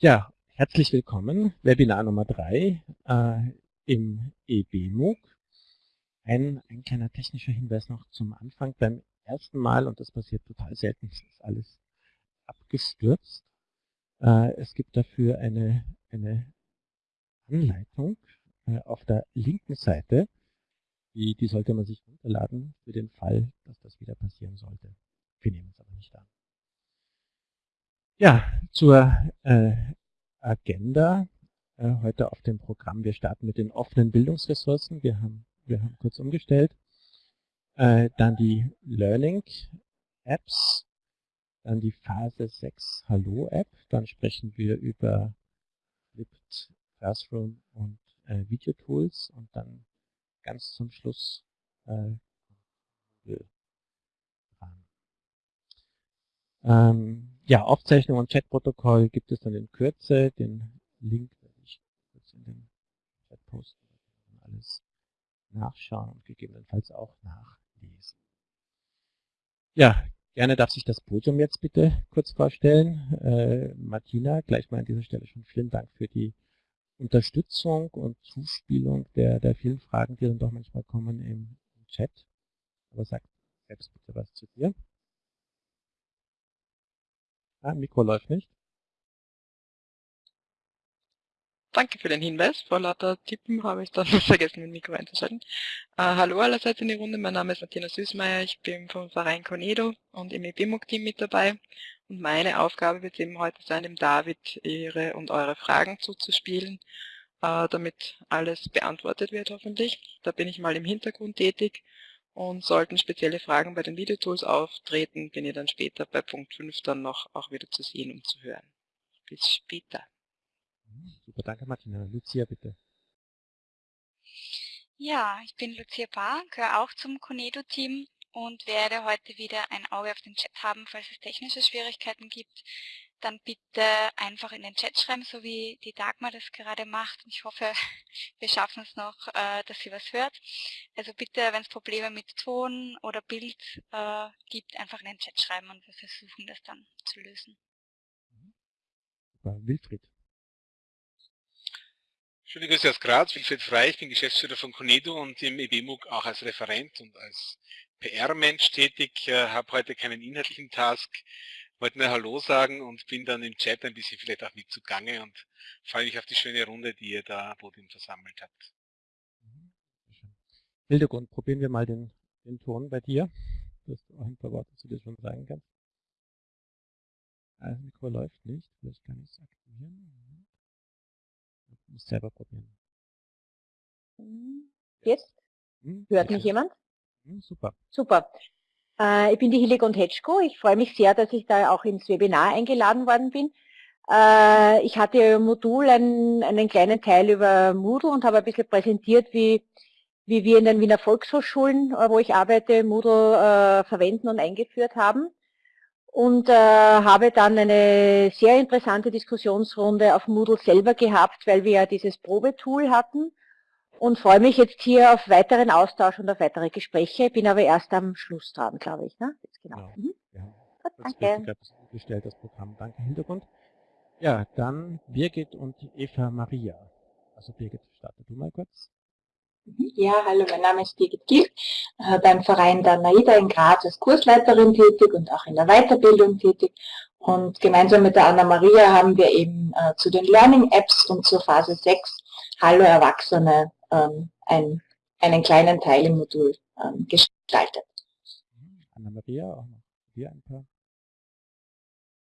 Ja, herzlich willkommen, Webinar Nummer 3 äh, im EBMOOC. Ein, ein kleiner technischer Hinweis noch zum Anfang. Beim ersten Mal, und das passiert total selten, ist alles abgestürzt. Äh, es gibt dafür eine, eine Anleitung äh, auf der linken Seite. Die, die sollte man sich runterladen für den Fall, dass das wieder passieren sollte. Wir nehmen es aber nicht an. Ja, zur äh, Agenda äh, heute auf dem Programm. Wir starten mit den offenen Bildungsressourcen. Wir haben, wir haben kurz umgestellt. Äh, dann die Learning Apps. Dann die Phase 6 Hallo App. Dann sprechen wir über Flipped Classroom und äh, Videotools. Und dann ganz zum Schluss äh, ähm, ja, Aufzeichnung und Chatprotokoll gibt es dann in Kürze. Den Link werde ich kurz in den Chat posten. Alles nachschauen und gegebenenfalls auch nachlesen. Ja, gerne darf sich das Podium jetzt bitte kurz vorstellen. Äh, Martina, gleich mal an dieser Stelle schon vielen Dank für die Unterstützung und Zuspielung der, der vielen Fragen, die dann doch manchmal kommen im, im Chat. Aber sag selbst bitte was zu dir. Ah, Mikro läuft nicht. Danke für den Hinweis. Vor lauter Tippen habe ich dann vergessen, mein Mikro einzuschalten. Äh, hallo allerseits in die Runde. Mein Name ist Martina Süßmeier. Ich bin vom Verein Cornedo und im EBMUG-Team mit dabei. Und meine Aufgabe wird eben heute sein, dem David Ihre und eure Fragen zuzuspielen, äh, damit alles beantwortet wird hoffentlich. Da bin ich mal im Hintergrund tätig und sollten spezielle Fragen bei den Videotools auftreten, bin ich dann später bei Punkt 5 dann noch auch wieder zu sehen und zu hören. Bis später. Super, danke Martina. Lucia, bitte. Ja, ich bin Lucia Bahr, gehöre auch zum Conedo-Team und werde heute wieder ein Auge auf den Chat haben, falls es technische Schwierigkeiten gibt dann bitte einfach in den Chat schreiben, so wie die Dagmar das gerade macht. Ich hoffe, wir schaffen es noch, äh, dass sie was hört. Also bitte, wenn es Probleme mit Ton oder Bild äh, gibt, einfach in den Chat schreiben und wir versuchen das dann zu lösen. Wilfried. Schöne Grüße aus Graz, Wilfried Frey, ich bin Geschäftsführer von Conedo und im EBMUG auch als Referent und als PR-Mensch tätig, äh, habe heute keinen inhaltlichen Task, wollte nur Hallo sagen und bin dann im Chat ein bisschen vielleicht auch mit zugange und freue mich auf die schöne Runde, die ihr da Podium versammelt habt. Mhm. Hildegund, probieren wir mal den, den Ton bei dir, dass du auch ein paar Worte zu dir schon sagen kannst. Das Mikro läuft nicht, vielleicht kann ich es aktivieren. Ich muss selber probieren. Mhm. Jetzt? Hm, Hört mich jemand? Hm, super. Super. Äh, ich bin die Hildegund Hetschko. Ich freue mich sehr, dass ich da auch ins Webinar eingeladen worden bin. Äh, ich hatte im Modul einen, einen kleinen Teil über Moodle und habe ein bisschen präsentiert, wie, wie wir in den Wiener Volkshochschulen, äh, wo ich arbeite, Moodle verwenden und eingeführt haben. Und habe dann eine sehr interessante Diskussionsrunde auf Moodle selber gehabt, weil wir ja dieses Probetool hatten und freue mich jetzt hier auf weiteren Austausch und auf weitere Gespräche. Bin aber erst am Schluss dran, glaube ich. Ne? Jetzt genau. Ja, mhm. ja. Gut, danke. Gestellt, das Programm. Danke, Hintergrund. Ja, dann Birgit und Eva Maria. Also Birgit, starte du mal kurz. Mhm. Ja, hallo, mein Name ist Birgit Gill, äh, beim Verein der NAIDA in Graz als Kursleiterin tätig und auch in der Weiterbildung tätig. Und gemeinsam mit der Anna-Maria haben wir eben äh, zu den Learning Apps und zur Phase 6 Hallo Erwachsene ähm, ein, einen kleinen Teil im Modul ähm, gestaltet. Anna-Maria, auch noch hier ein paar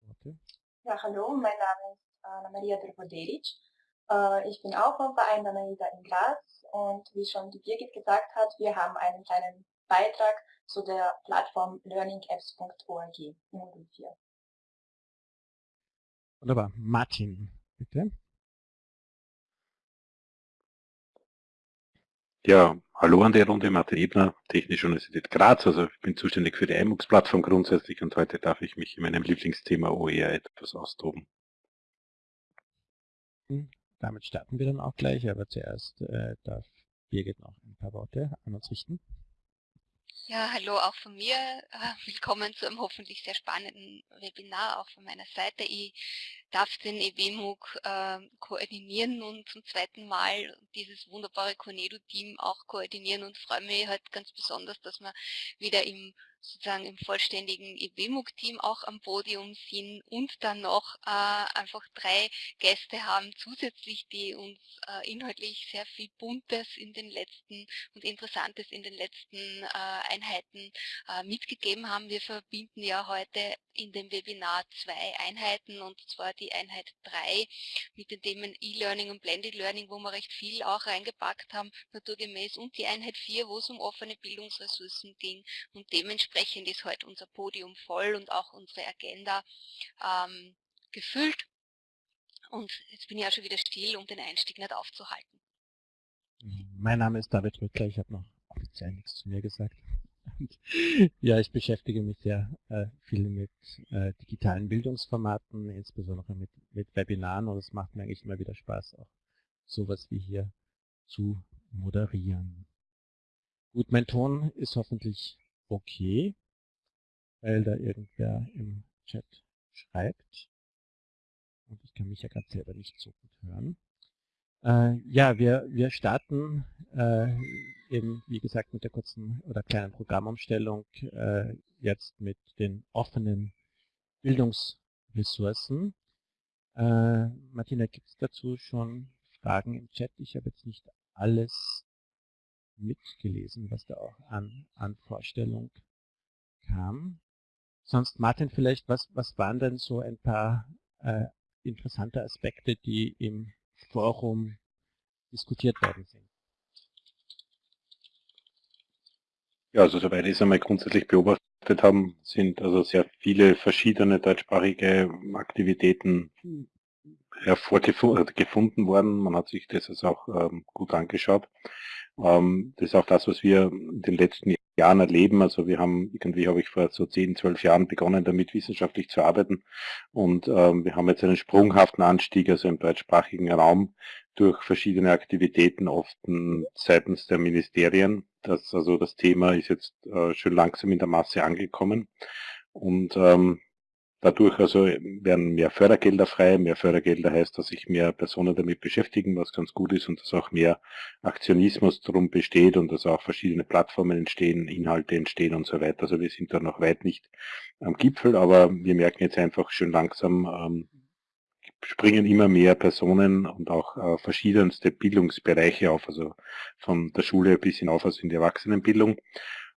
Worte. Ja, hallo, mein Name ist Anna-Maria Drvodelic. Äh, ich bin auch vom Verein der Naida in Graz und wie schon die Birgit gesagt hat, wir haben einen kleinen Beitrag zu der Plattform learningapps.org im Modul 4. Wunderbar. Martin, bitte. Ja, hallo an der Runde, Martin Ebner, Technische Universität Graz. Also ich bin zuständig für die iMux-Plattform grundsätzlich und heute darf ich mich in meinem Lieblingsthema OER etwas austoben. Hm, damit starten wir dann auch gleich, aber zuerst äh, darf Birgit noch ein paar Worte an uns richten. Ja, hallo auch von mir. Äh, willkommen zu einem hoffentlich sehr spannenden Webinar auch von meiner Seite. Ich darf den EWMUG äh, koordinieren nun zum zweiten Mal dieses wunderbare Cornedo-Team auch koordinieren und freue mich halt ganz besonders, dass wir wieder im sozusagen im vollständigen EWMUG-Team auch am Podium sind und dann noch äh, einfach drei Gäste haben zusätzlich, die uns äh, inhaltlich sehr viel Buntes in den letzten und Interessantes in den letzten äh, Einheiten äh, mitgegeben haben. Wir verbinden ja heute in dem Webinar zwei Einheiten und zwar die Einheit 3 mit den Themen E-Learning und Blended Learning, wo wir recht viel auch reingepackt haben, naturgemäß und die Einheit 4, wo es um offene Bildungsressourcen ging und dementsprechend ist heute unser Podium voll und auch unsere Agenda ähm, gefüllt und jetzt bin ich auch schon wieder still, um den Einstieg nicht aufzuhalten. Mein Name ist David Rüttler, ich habe noch offiziell nichts zu mir gesagt. ja, ich beschäftige mich sehr äh, viel mit äh, digitalen Bildungsformaten, insbesondere mit, mit Webinaren und es macht mir eigentlich immer wieder Spaß, auch sowas wie hier zu moderieren. Gut, mein Ton ist hoffentlich okay, weil da irgendwer im Chat schreibt. Und ich kann mich ja gerade selber nicht so gut hören. Äh, ja, wir, wir starten äh, eben, wie gesagt, mit der kurzen oder kleinen Programmumstellung äh, jetzt mit den offenen Bildungsressourcen. Äh, Martina, gibt es dazu schon Fragen im Chat? Ich habe jetzt nicht alles mitgelesen, was da auch an, an Vorstellung kam. Sonst, Martin, vielleicht, was, was waren denn so ein paar äh, interessante Aspekte, die im Forum diskutiert worden sind. Ja, also soweit ich es einmal grundsätzlich beobachtet haben, sind also sehr viele verschiedene deutschsprachige Aktivitäten hervorgefunden worden. Man hat sich das also auch ähm, gut angeschaut. Ähm, das ist auch das, was wir in den letzten Jahren erleben. Also wir haben, irgendwie habe ich vor so 10, 12 Jahren begonnen, damit wissenschaftlich zu arbeiten. Und ähm, wir haben jetzt einen sprunghaften Anstieg, also im deutschsprachigen Raum, durch verschiedene Aktivitäten, oft seitens der Ministerien. Das, also das Thema ist jetzt äh, schön langsam in der Masse angekommen. Und ähm, Dadurch also werden mehr Fördergelder frei. Mehr Fördergelder heißt, dass sich mehr Personen damit beschäftigen, was ganz gut ist und dass auch mehr Aktionismus darum besteht und dass auch verschiedene Plattformen entstehen, Inhalte entstehen und so weiter. Also wir sind da noch weit nicht am Gipfel, aber wir merken jetzt einfach schön langsam, ähm, springen immer mehr Personen und auch äh, verschiedenste Bildungsbereiche auf, also von der Schule bis hinauf also in die Erwachsenenbildung.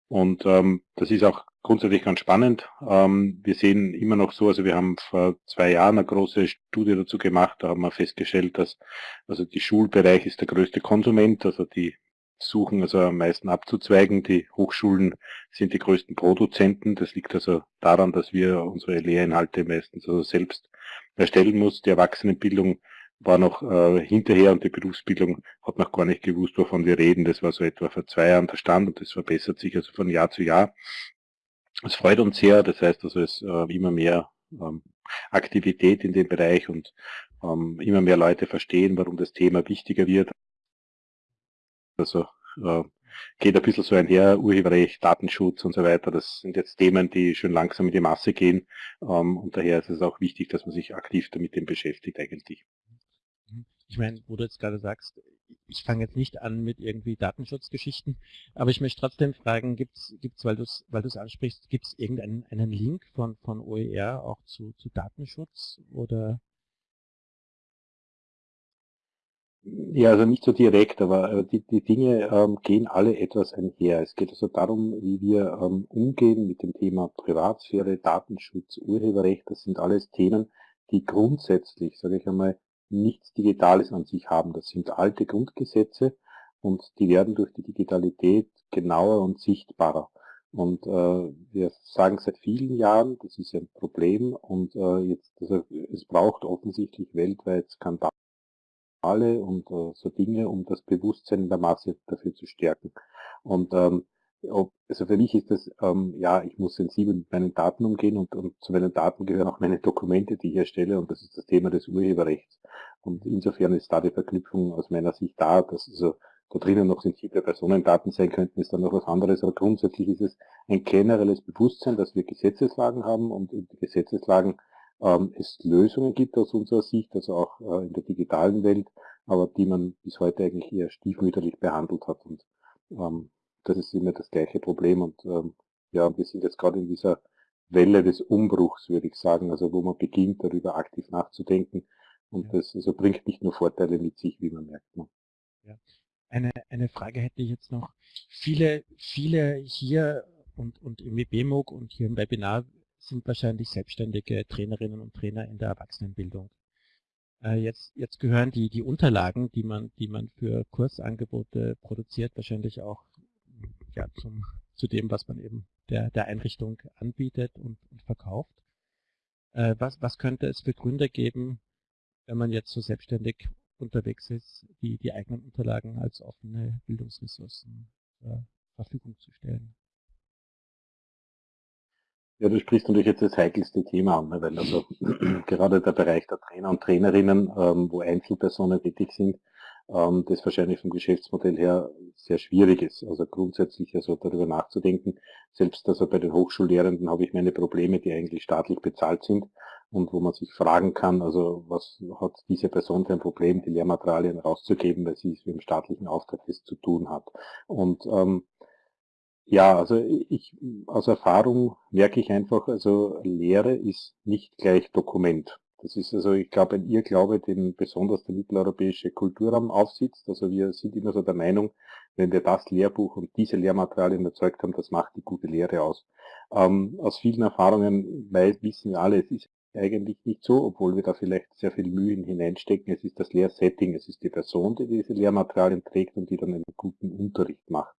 Und ähm, das ist auch grundsätzlich ganz spannend. Ähm, wir sehen immer noch so, also wir haben vor zwei Jahren eine große Studie dazu gemacht, da haben wir festgestellt, dass also die Schulbereich ist der größte Konsument, also die suchen also am meisten abzuzweigen. Die Hochschulen sind die größten Produzenten. Das liegt also daran, dass wir unsere Lehrinhalte meistens also selbst erstellen muss. Die Erwachsenenbildung war noch äh, hinterher und die Berufsbildung hat noch gar nicht gewusst, wovon wir reden. Das war so etwa vor zwei Jahren der Stand und das verbessert sich also von Jahr zu Jahr. Es freut uns sehr, das heißt also es äh, immer mehr ähm, Aktivität in dem Bereich und ähm, immer mehr Leute verstehen, warum das Thema wichtiger wird. Also äh, geht ein bisschen so einher, Urheberrecht, Datenschutz und so weiter. Das sind jetzt Themen, die schon langsam in die Masse gehen. Ähm, und daher ist es auch wichtig, dass man sich aktiv damit beschäftigt eigentlich. Ich meine, wo du jetzt gerade sagst, ich fange jetzt nicht an mit irgendwie Datenschutzgeschichten, aber ich möchte trotzdem fragen, gibt es, weil du es weil ansprichst, gibt es irgendeinen einen Link von, von OER auch zu, zu Datenschutz oder? Ja, also nicht so direkt, aber die, die Dinge ähm, gehen alle etwas einher. Es geht also darum, wie wir ähm, umgehen mit dem Thema Privatsphäre, Datenschutz, Urheberrecht. Das sind alles Themen, die grundsätzlich, sage ich einmal, nichts Digitales an sich haben. Das sind alte Grundgesetze und die werden durch die Digitalität genauer und sichtbarer. Und äh, wir sagen seit vielen Jahren, das ist ein Problem und äh, jetzt, also, es braucht offensichtlich weltweit Skandale und äh, so Dinge, um das Bewusstsein in der Masse dafür zu stärken. Und ähm, ob, also für mich ist das, ähm, ja, ich muss sensibel mit meinen Daten umgehen und, und zu meinen Daten gehören auch meine Dokumente, die ich erstelle und das ist das Thema des Urheberrechts. Und insofern ist da die Verknüpfung aus meiner Sicht da, dass also da drinnen noch sensible Personendaten sein könnten, ist dann noch was anderes. Aber grundsätzlich ist es ein generelles Bewusstsein, dass wir Gesetzeslagen haben und in Gesetzeslagen ähm, es Lösungen gibt aus unserer Sicht, also auch äh, in der digitalen Welt, aber die man bis heute eigentlich eher stiefmütterlich behandelt hat. Und ähm, das ist immer das gleiche Problem. Und ähm, ja, wir sind jetzt gerade in dieser Welle des Umbruchs, würde ich sagen, also wo man beginnt, darüber aktiv nachzudenken. Und ja. das also bringt nicht nur Vorteile mit sich, wie man merkt. Ne? Ja. Eine, eine Frage hätte ich jetzt noch. Viele, viele hier und, und im WBMOG und hier im Webinar sind wahrscheinlich selbstständige Trainerinnen und Trainer in der Erwachsenenbildung. Äh, jetzt, jetzt gehören die, die Unterlagen, die man, die man für Kursangebote produziert, wahrscheinlich auch ja, zum, zu dem, was man eben der, der Einrichtung anbietet und, und verkauft. Äh, was, was könnte es für Gründe geben, wenn man jetzt so selbstständig unterwegs ist, die, die eigenen Unterlagen als offene Bildungsressourcen zur Verfügung zu stellen? Ja, du sprichst natürlich jetzt das heikelste Thema an, ne, weil also gerade der Bereich der Trainer und Trainerinnen, ähm, wo Einzelpersonen tätig sind, ähm, das wahrscheinlich vom Geschäftsmodell her sehr schwierig ist. Also grundsätzlich also darüber nachzudenken, selbst also bei den Hochschullehrenden habe ich meine Probleme, die eigentlich staatlich bezahlt sind und wo man sich fragen kann, also was hat diese Person für ein Problem, die Lehrmaterialien rauszugeben, weil sie es mit dem staatlichen Auftrag das zu tun hat. Und ähm, ja, also ich aus Erfahrung merke ich einfach, also Lehre ist nicht gleich Dokument. Das ist also, ich glaube, ein Irrglaube, den besonders der mitteleuropäische Kulturraum aufsitzt. Also wir sind immer so der Meinung, wenn wir das Lehrbuch und diese Lehrmaterialien erzeugt haben, das macht die gute Lehre aus. Ähm, aus vielen Erfahrungen weil, wissen wir alle, es ist eigentlich nicht so, obwohl wir da vielleicht sehr viel Mühe hineinstecken. Es ist das Lehrsetting, es ist die Person, die diese Lehrmaterialien trägt und die dann einen guten Unterricht macht.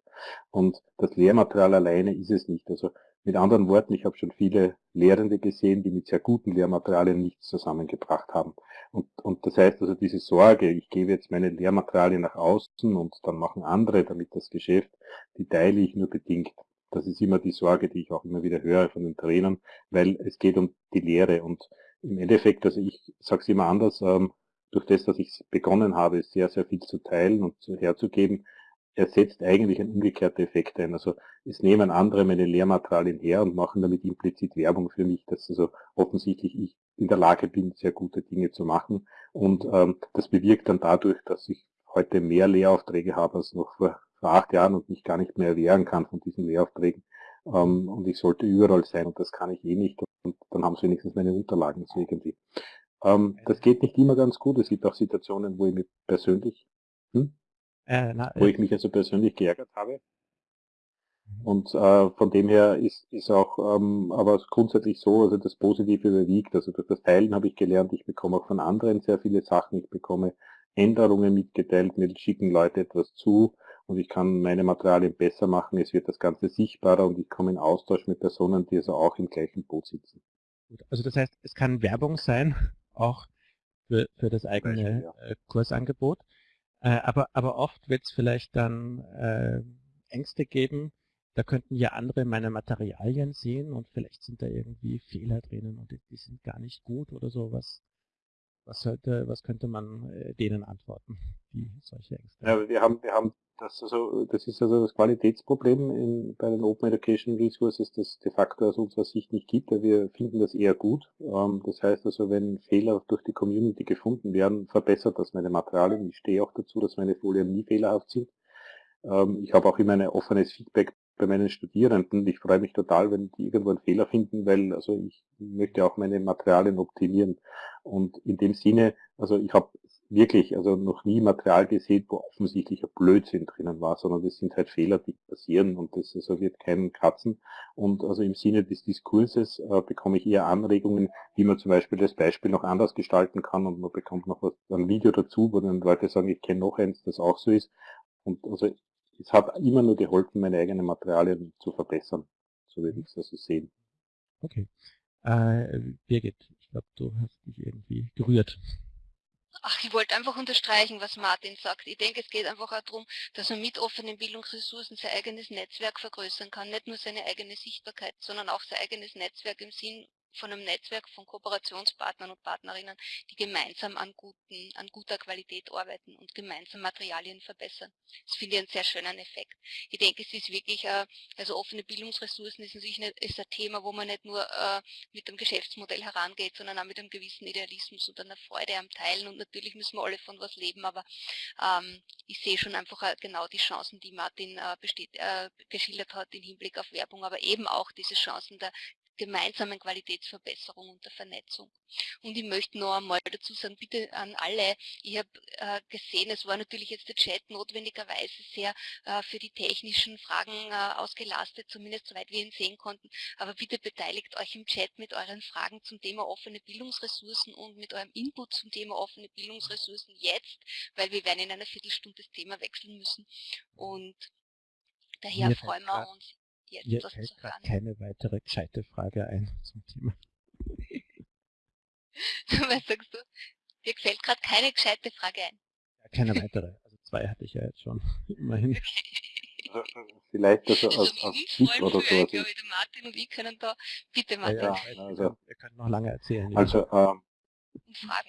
Und das Lehrmaterial alleine ist es nicht. Also mit anderen Worten, ich habe schon viele Lehrende gesehen, die mit sehr guten Lehrmaterialien nichts zusammengebracht haben. Und, und das heißt also diese Sorge, ich gebe jetzt meine Lehrmaterialien nach außen und dann machen andere damit das Geschäft, die teile ich nur bedingt. Das ist immer die Sorge, die ich auch immer wieder höre von den Trainern, weil es geht um die Lehre. Und im Endeffekt, also ich sage es immer anders, ähm, durch das, dass ich begonnen habe, sehr, sehr viel zu teilen und herzugeben, er setzt eigentlich einen umgekehrten Effekt ein. Also es nehmen andere meine Lehrmaterialien her und machen damit implizit Werbung für mich, dass also offensichtlich ich in der Lage bin, sehr gute Dinge zu machen. Und ähm, das bewirkt dann dadurch, dass ich heute mehr Lehraufträge habe als noch vor, vor acht Jahren und mich gar nicht mehr erwehren kann von diesen Lehraufträgen. Ähm, und ich sollte überall sein und das kann ich eh nicht. Und dann haben sie wenigstens meine Unterlagen so irgendwie. Ähm, das geht nicht immer ganz gut. Es gibt auch Situationen, wo ich mich persönlich hm? Äh, na, wo äh, ich mich also persönlich geärgert habe. Mhm. Und äh, von dem her ist, ist auch ähm, aber grundsätzlich so, also das Positive überwiegt. Also durch das Teilen habe ich gelernt, ich bekomme auch von anderen sehr viele Sachen, ich bekomme Änderungen mitgeteilt, mir schicken Leute etwas zu und ich kann meine Materialien besser machen, es wird das Ganze sichtbarer und ich komme in Austausch mit Personen, die also auch im gleichen Boot sitzen. Also das heißt, es kann Werbung sein, auch für, für das eigene Beispiel, ja. Äh, Kursangebot. Äh, aber, aber oft wird es vielleicht dann äh, Ängste geben, da könnten ja andere meine Materialien sehen und vielleicht sind da irgendwie Fehler drinnen und die, die sind gar nicht gut oder so. Was, sollte, was könnte man äh, denen antworten, die solche Ängste haben? Ja, wir haben, wir haben das, also, das ist also das Qualitätsproblem in, bei den Open Education Resources, das de facto aus unserer Sicht nicht gibt, weil wir finden das eher gut. Ähm, das heißt also, wenn Fehler durch die Community gefunden werden, verbessert das meine Materialien. Ich stehe auch dazu, dass meine Folien nie fehlerhaft sind. Ähm, ich habe auch immer ein offenes Feedback bei meinen Studierenden. Ich freue mich total, wenn die irgendwo einen Fehler finden, weil also ich möchte auch meine Materialien optimieren. Und in dem Sinne, also ich habe wirklich also noch nie Material gesehen, wo offensichtlich ein Blödsinn drinnen war, sondern das sind halt Fehler, die passieren und das also wird keinen kratzen. Und also im Sinne des Diskurses äh, bekomme ich eher Anregungen, wie man zum Beispiel das Beispiel noch anders gestalten kann und man bekommt noch was, ein Video dazu, wo dann Leute sagen, ich kenne noch eins, das auch so ist. Und also es hat immer nur geholfen, meine eigenen Materialien zu verbessern. So würde ich es also sehen. Okay. Äh, Birgit, ich glaube, du hast dich irgendwie gerührt. Ach, ich wollte einfach unterstreichen, was Martin sagt. Ich denke, es geht einfach auch darum, dass man mit offenen Bildungsressourcen sein eigenes Netzwerk vergrößern kann. Nicht nur seine eigene Sichtbarkeit, sondern auch sein eigenes Netzwerk im Sinn von einem Netzwerk von Kooperationspartnern und Partnerinnen, die gemeinsam an, guten, an guter Qualität arbeiten und gemeinsam Materialien verbessern. Das finde ich einen sehr schönen Effekt. Ich denke, es ist wirklich, äh, also offene Bildungsressourcen ist natürlich nicht, ist ein Thema, wo man nicht nur äh, mit dem Geschäftsmodell herangeht, sondern auch mit einem gewissen Idealismus und einer Freude am Teilen. Und natürlich müssen wir alle von was leben, aber ähm, ich sehe schon einfach äh, genau die Chancen, die Martin äh, besteht, äh, geschildert hat im Hinblick auf Werbung, aber eben auch diese Chancen der gemeinsamen Qualitätsverbesserung und der Vernetzung. Und ich möchte noch einmal dazu sagen, bitte an alle, ich habe äh, gesehen, es war natürlich jetzt der Chat notwendigerweise sehr äh, für die technischen Fragen äh, ausgelastet, zumindest soweit wir ihn sehen konnten, aber bitte beteiligt euch im Chat mit euren Fragen zum Thema offene Bildungsressourcen und mit eurem Input zum Thema offene Bildungsressourcen jetzt, weil wir werden in einer Viertelstunde das Thema wechseln müssen und daher freuen wir uns jetzt Mir fällt gerade keine weitere gescheite Frage ein zum Thema. Was sagst du? Dir fällt gerade keine gescheite Frage ein. Ja, keine weitere. Also zwei hatte ich ja jetzt schon, immerhin. Okay. Vielleicht das also als, als Tipp oder so. Also ich, Martin und ich können da, bitte Martin. Ja, ja, also, wir können noch lange erzählen. Also, ähm,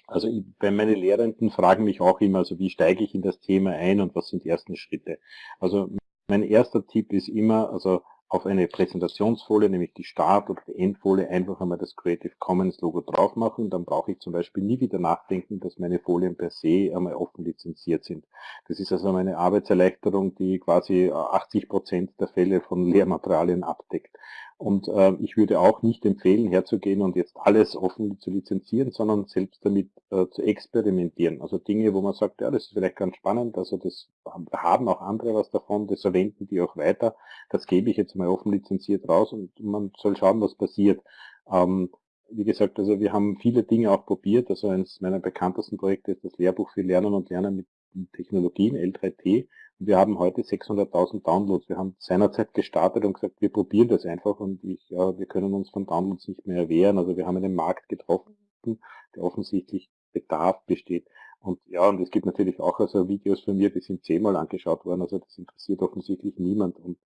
also ich, bei meinen Lehrenden fragen mich auch immer, also wie steige ich in das Thema ein und was sind die ersten Schritte. Also mein erster Tipp ist immer, also auf eine Präsentationsfolie, nämlich die Start- oder die Endfolie, einfach einmal das Creative Commons Logo drauf machen. Dann brauche ich zum Beispiel nie wieder nachdenken, dass meine Folien per se einmal offen lizenziert sind. Das ist also meine Arbeitserleichterung, die quasi 80 Prozent der Fälle von Lehrmaterialien abdeckt. Und äh, ich würde auch nicht empfehlen, herzugehen und jetzt alles offen zu lizenzieren, sondern selbst damit äh, zu experimentieren. Also Dinge, wo man sagt, ja, das ist vielleicht ganz spannend, also das haben auch andere was davon, das verwenden die auch weiter. Das gebe ich jetzt mal offen lizenziert raus und man soll schauen, was passiert. Ähm, wie gesagt, also wir haben viele Dinge auch probiert. Also eines meiner bekanntesten Projekte ist das Lehrbuch für Lernen und Lernen mit Technologien, L3T. Und wir haben heute 600.000 Downloads. Wir haben seinerzeit gestartet und gesagt, wir probieren das einfach und ich, ja, wir können uns von Downloads nicht mehr erwehren. Also wir haben einen Markt getroffen, der offensichtlich Bedarf besteht. Und ja, und es gibt natürlich auch also Videos von mir, die sind zehnmal angeschaut worden. Also das interessiert offensichtlich niemand. Und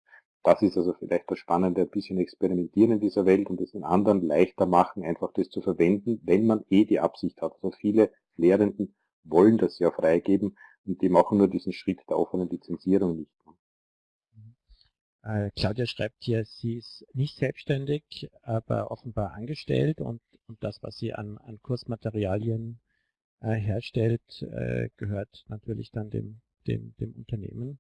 das ist also vielleicht das Spannende, ein bisschen experimentieren in dieser Welt und es den anderen leichter machen, einfach das zu verwenden, wenn man eh die Absicht hat. Also viele Lehrenden wollen das ja freigeben und die machen nur diesen Schritt der offenen Lizenzierung nicht. Äh, Claudia schreibt hier, sie ist nicht selbstständig, aber offenbar angestellt und, und das, was sie an, an Kursmaterialien äh, herstellt, äh, gehört natürlich dann dem, dem, dem Unternehmen.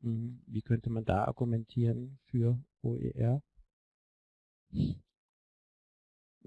Mhm. Wie könnte man da argumentieren für OER?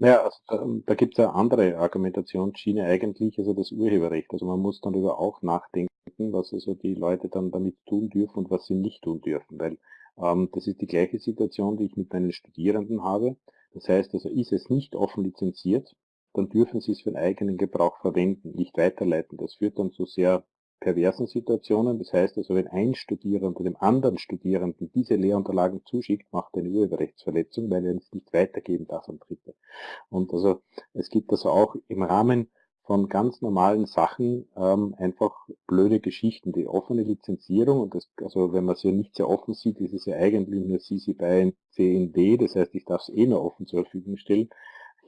Naja, also da, da gibt es eine andere Argumentationsschiene eigentlich, also das Urheberrecht. Also man muss darüber auch nachdenken, was also die Leute dann damit tun dürfen und was sie nicht tun dürfen, weil ähm, das ist die gleiche Situation, die ich mit meinen Studierenden habe. Das heißt also, ist es nicht offen lizenziert, dann dürfen sie es für den eigenen Gebrauch verwenden, nicht weiterleiten. Das führt dann zu sehr perversen Situationen. Das heißt also, wenn ein Studierender dem anderen Studierenden diese Lehrunterlagen zuschickt, macht er eine Urheberrechtsverletzung, weil er es nicht weitergeben darf an Dritte. Und also es gibt also auch im Rahmen von ganz normalen Sachen ähm, einfach blöde Geschichten. Die offene Lizenzierung, und das, also wenn man es ja nicht sehr offen sieht, ist es ja eigentlich nur CC BY CND, das heißt, ich darf es eh nur offen zur Verfügung stellen,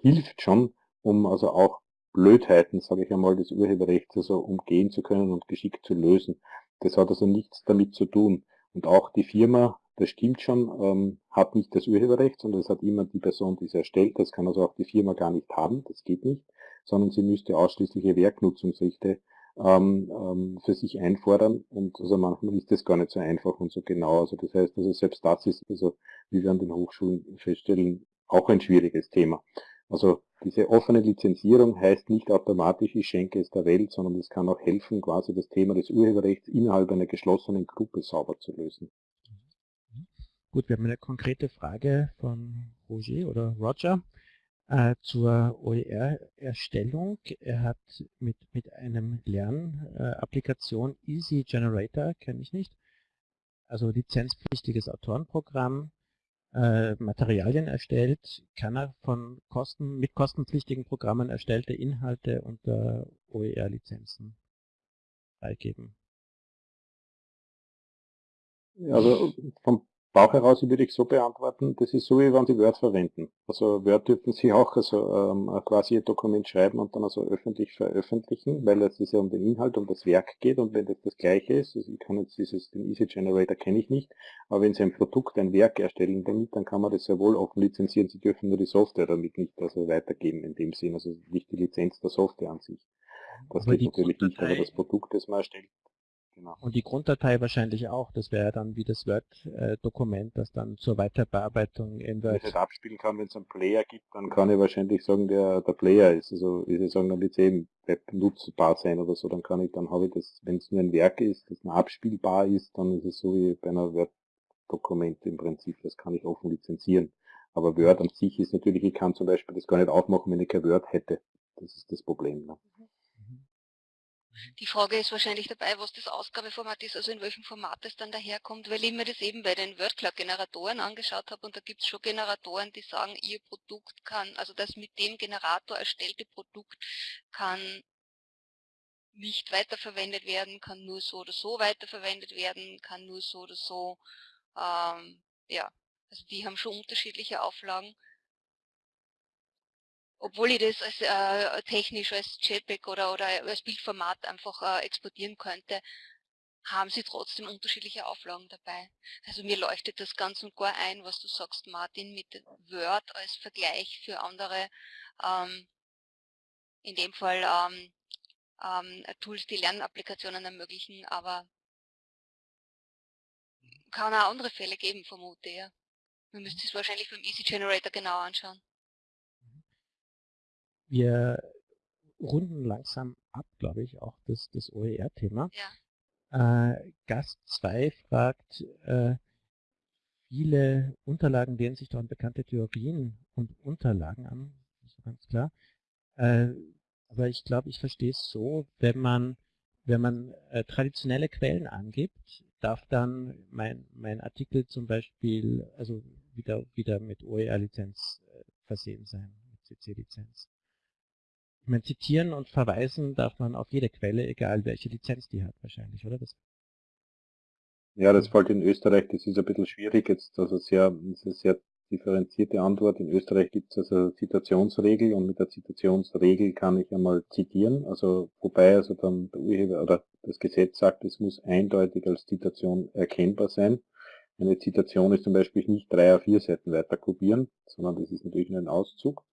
hilft schon, um also auch Blödheiten, sage ich einmal, des Urheberrechts also umgehen zu können und geschickt zu lösen. Das hat also nichts damit zu tun. Und auch die Firma, das stimmt schon, ähm, hat nicht das Urheberrecht, sondern es hat immer die Person, die es erstellt. Das kann also auch die Firma gar nicht haben, das geht nicht, sondern sie müsste ausschließliche Werknutzungsrechte ähm, ähm, für sich einfordern. Und also manchmal ist das gar nicht so einfach und so genau. Also das heißt, also selbst das ist, also wie wir an den Hochschulen feststellen, auch ein schwieriges Thema. Also diese offene Lizenzierung heißt nicht automatisch, ich schenke es der Welt, sondern es kann auch helfen, quasi das Thema des Urheberrechts innerhalb einer geschlossenen Gruppe sauber zu lösen. Gut, wir haben eine konkrete Frage von Roger oder Roger äh, zur OER-Erstellung. Er hat mit, mit einem Lernapplikation äh, Easy Generator, kenne ich nicht, also lizenzpflichtiges Autorenprogramm, äh, Materialien erstellt, kann er von Kosten, mit kostenpflichtigen Programmen erstellte Inhalte unter OER-Lizenzen freigeben. Also vom Bauch heraus würde ich so beantworten, das ist so, wie wenn Sie Word verwenden. Also Word dürfen Sie auch also, ähm, quasi Ihr Dokument schreiben und dann also öffentlich veröffentlichen, weil es ja um den Inhalt, um das Werk geht und wenn das das gleiche ist, also ich kann jetzt dieses, den Easy Generator kenne ich nicht, aber wenn Sie ein Produkt, ein Werk erstellen damit, dann kann man das sehr wohl offen lizenzieren, Sie dürfen nur die Software damit nicht also weitergeben in dem Sinn, also nicht die Lizenz der Software an sich. Das aber geht natürlich nicht, aber das Produkt, das man erstellt, Genau. Und die Grunddatei wahrscheinlich auch. Das wäre dann wie das Word-Dokument, das dann zur Weiterbearbeitung in Word... Wenn ich halt abspielen kann, wenn es einen Player gibt, dann kann ich wahrscheinlich sagen, der, der Player ist. Also, wie Sie sagen, dann wird es eben Web nutzbar sein oder so. Dann kann ich, dann habe ich das, wenn es nur ein Werk ist, das abspielbar ist, dann ist es so wie bei einer Word-Dokument im Prinzip. Das kann ich offen lizenzieren. Aber Word an sich ist natürlich, ich kann zum Beispiel das gar nicht aufmachen, wenn ich kein Word hätte. Das ist das Problem. Ne? Die Frage ist wahrscheinlich dabei, was das Ausgabeformat ist, also in welchem Format es dann daherkommt, weil ich mir das eben bei den WordCloud-Generatoren angeschaut habe und da gibt es schon Generatoren, die sagen, ihr Produkt kann, also das mit dem Generator erstellte Produkt kann nicht weiterverwendet werden, kann nur so oder so weiterverwendet werden, kann nur so oder so, ähm, ja, also die haben schon unterschiedliche Auflagen obwohl ich das als äh, technisch als JPEG oder, oder als Bildformat einfach äh, exportieren könnte, haben sie trotzdem unterschiedliche Auflagen dabei. Also mir leuchtet das ganz und gar ein, was du sagst, Martin, mit Word als Vergleich für andere, ähm, in dem Fall ähm, ähm, Tools, die Lernapplikationen ermöglichen, aber kann auch andere Fälle geben, vermute ich. Ja. Man müsste es wahrscheinlich beim Easy Generator genau anschauen. Wir runden langsam ab, glaube ich, auch das, das OER-Thema. Ja. Äh, Gast 2 fragt, äh, viele Unterlagen lehnen sich doch an bekannte Theorien und Unterlagen an, ist ganz klar. Äh, aber ich glaube, ich verstehe es so, wenn man, wenn man äh, traditionelle Quellen angibt, darf dann mein, mein Artikel zum Beispiel also wieder, wieder mit OER-Lizenz äh, versehen sein, mit CC-Lizenz. Ich meine, zitieren und verweisen darf man auf jede Quelle, egal welche Lizenz die hat wahrscheinlich, oder? Das ja, das fällt in Österreich, das ist ein bisschen schwierig jetzt, also sehr, das ist eine sehr differenzierte Antwort. In Österreich gibt es also eine Zitationsregel und mit der Zitationsregel kann ich einmal zitieren, also wobei also dann der Urheber oder das Gesetz sagt, es muss eindeutig als Zitation erkennbar sein. Eine Zitation ist zum Beispiel nicht drei oder vier Seiten weiter kopieren, sondern das ist natürlich nur ein Auszug.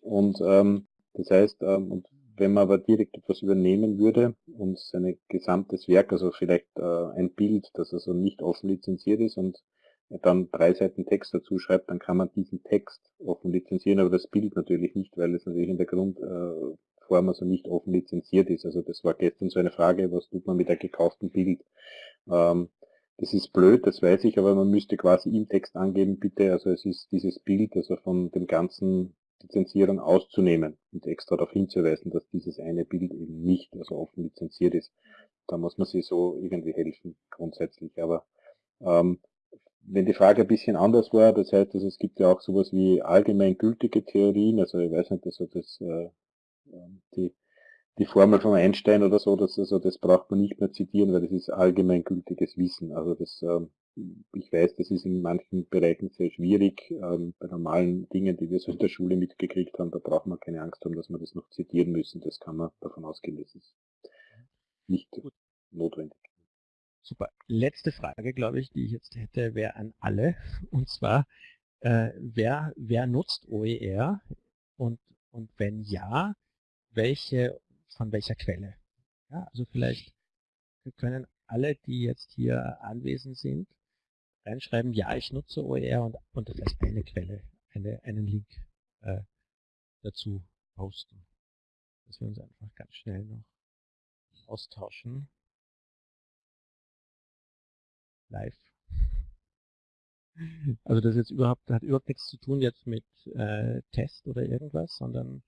Und ähm, das heißt, ähm, wenn man aber direkt etwas übernehmen würde und sein gesamtes Werk, also vielleicht äh, ein Bild, das also nicht offen lizenziert ist und dann drei Seiten Text dazu schreibt, dann kann man diesen Text offen lizenzieren, aber das Bild natürlich nicht, weil es natürlich in der Grundform äh, also nicht offen lizenziert ist. Also das war gestern so eine Frage, was tut man mit einem gekauften Bild? Ähm, das ist blöd, das weiß ich, aber man müsste quasi im Text angeben, bitte, also es ist dieses Bild, also von dem ganzen Lizenzierung auszunehmen und extra darauf hinzuweisen, dass dieses eine Bild eben nicht also offen lizenziert ist. Da muss man sich so irgendwie helfen, grundsätzlich. Aber ähm, wenn die Frage ein bisschen anders war, das heißt, also es gibt ja auch sowas wie allgemeingültige Theorien, also ich weiß nicht, also das, äh, ähm, die, die Formel von Einstein oder so, das, also das braucht man nicht mehr zitieren, weil das ist allgemeingültiges Wissen. Also das ähm, ich weiß, das ist in manchen Bereichen sehr schwierig. Ähm, bei normalen Dingen, die wir so in der Schule mitgekriegt haben, da braucht man keine Angst haben, dass wir das noch zitieren müssen. Das kann man davon ausgehen, das ist nicht Gut. notwendig. Super. Letzte Frage, glaube ich, die ich jetzt hätte, wäre an alle. Und zwar, äh, wer, wer nutzt OER? Und, und wenn ja, welche, von welcher Quelle? Ja, also vielleicht können alle, die jetzt hier anwesend sind, reinschreiben, ja, ich nutze OER und, und vielleicht eine Quelle, eine, einen Link äh, dazu posten. Dass wir uns einfach ganz schnell noch austauschen. Live. Also das jetzt überhaupt hat überhaupt nichts zu tun jetzt mit äh, Test oder irgendwas, sondern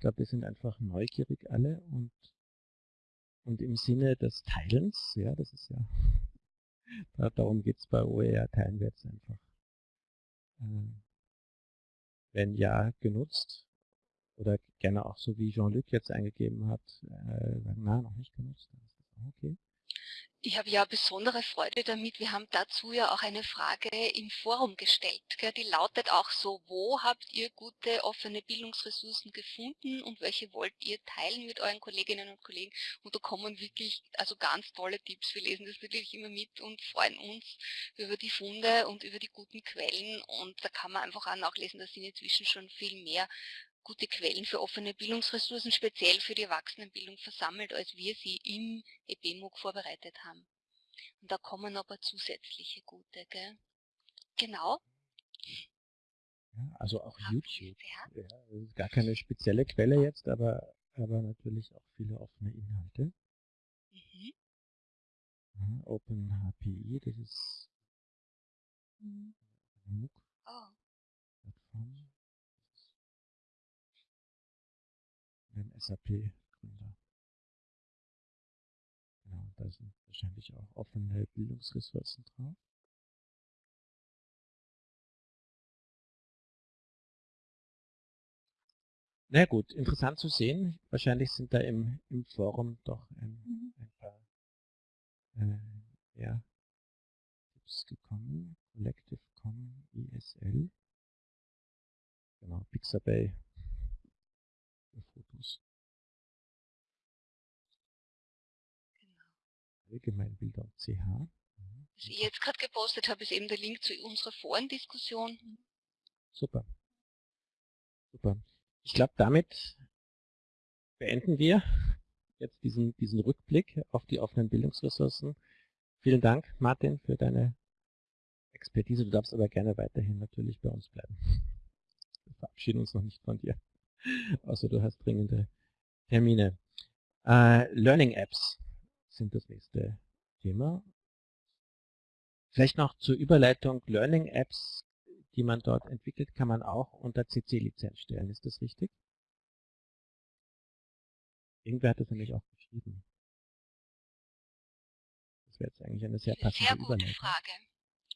ich glaube, wir sind einfach neugierig alle und und im Sinne des Teilens, ja, das ist ja Darum geht es bei OER, teilen wir jetzt einfach. Äh, wenn ja, genutzt. Oder gerne auch so wie Jean-Luc jetzt eingegeben hat, äh, sagen, na, noch nicht genutzt. Dann ist das auch okay. Ich habe ja besondere Freude damit. Wir haben dazu ja auch eine Frage im Forum gestellt. Die lautet auch so, wo habt ihr gute offene Bildungsressourcen gefunden und welche wollt ihr teilen mit euren Kolleginnen und Kollegen? Und da kommen wirklich also ganz tolle Tipps. Wir lesen das natürlich immer mit und freuen uns über die Funde und über die guten Quellen. Und da kann man einfach auch nachlesen, da sind inzwischen schon viel mehr gute Quellen für offene Bildungsressourcen speziell für die Erwachsenenbildung versammelt, als wir sie im EBMUG vorbereitet haben. Und da kommen aber zusätzliche gute, gell? Genau. Ja, also auch Haben YouTube. Ja, das ist gar keine spezielle Quelle jetzt, aber, aber natürlich auch viele offene Inhalte. Mhm. Ja, OpenHPI, das ist mhm. MOOC. Oh. Plattform. Dem SAP-Gründer. Genau, da sind wahrscheinlich auch offene Bildungsressourcen drauf. Na gut, interessant zu sehen. Wahrscheinlich sind da im, im Forum doch ein, mhm. ein paar äh, ja, Tipps gekommen. Collective Common ESL. Genau, Pixabay Allgemeinbilder.ch. Mhm. Was ich jetzt gerade gepostet habe, ist eben der Link zu unserer Forendiskussion. Super. Super. Ich glaube, damit beenden wir jetzt diesen, diesen Rückblick auf die offenen Bildungsressourcen. Vielen Dank, Martin, für deine Expertise. Du darfst aber gerne weiterhin natürlich bei uns bleiben. Wir verabschieden uns noch nicht von dir. Außer du hast dringende Termine. Äh, Learning Apps sind das nächste Thema. Vielleicht noch zur Überleitung Learning Apps, die man dort entwickelt, kann man auch unter CC-Lizenz stellen. Ist das richtig? Irgendwer hat das nämlich auch geschrieben. Das wäre jetzt eigentlich eine sehr passende sehr gute Überleitung. Frage.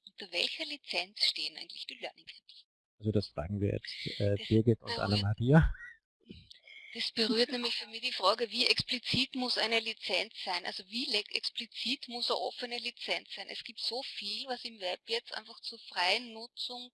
Unter welcher Lizenz stehen eigentlich die Learning Apps? Also das fragen wir jetzt äh, Birgit und Anna-Maria. Das berührt nämlich für mich die Frage, wie explizit muss eine Lizenz sein? Also wie explizit muss eine offene Lizenz sein? Es gibt so viel, was im Web jetzt einfach zur freien Nutzung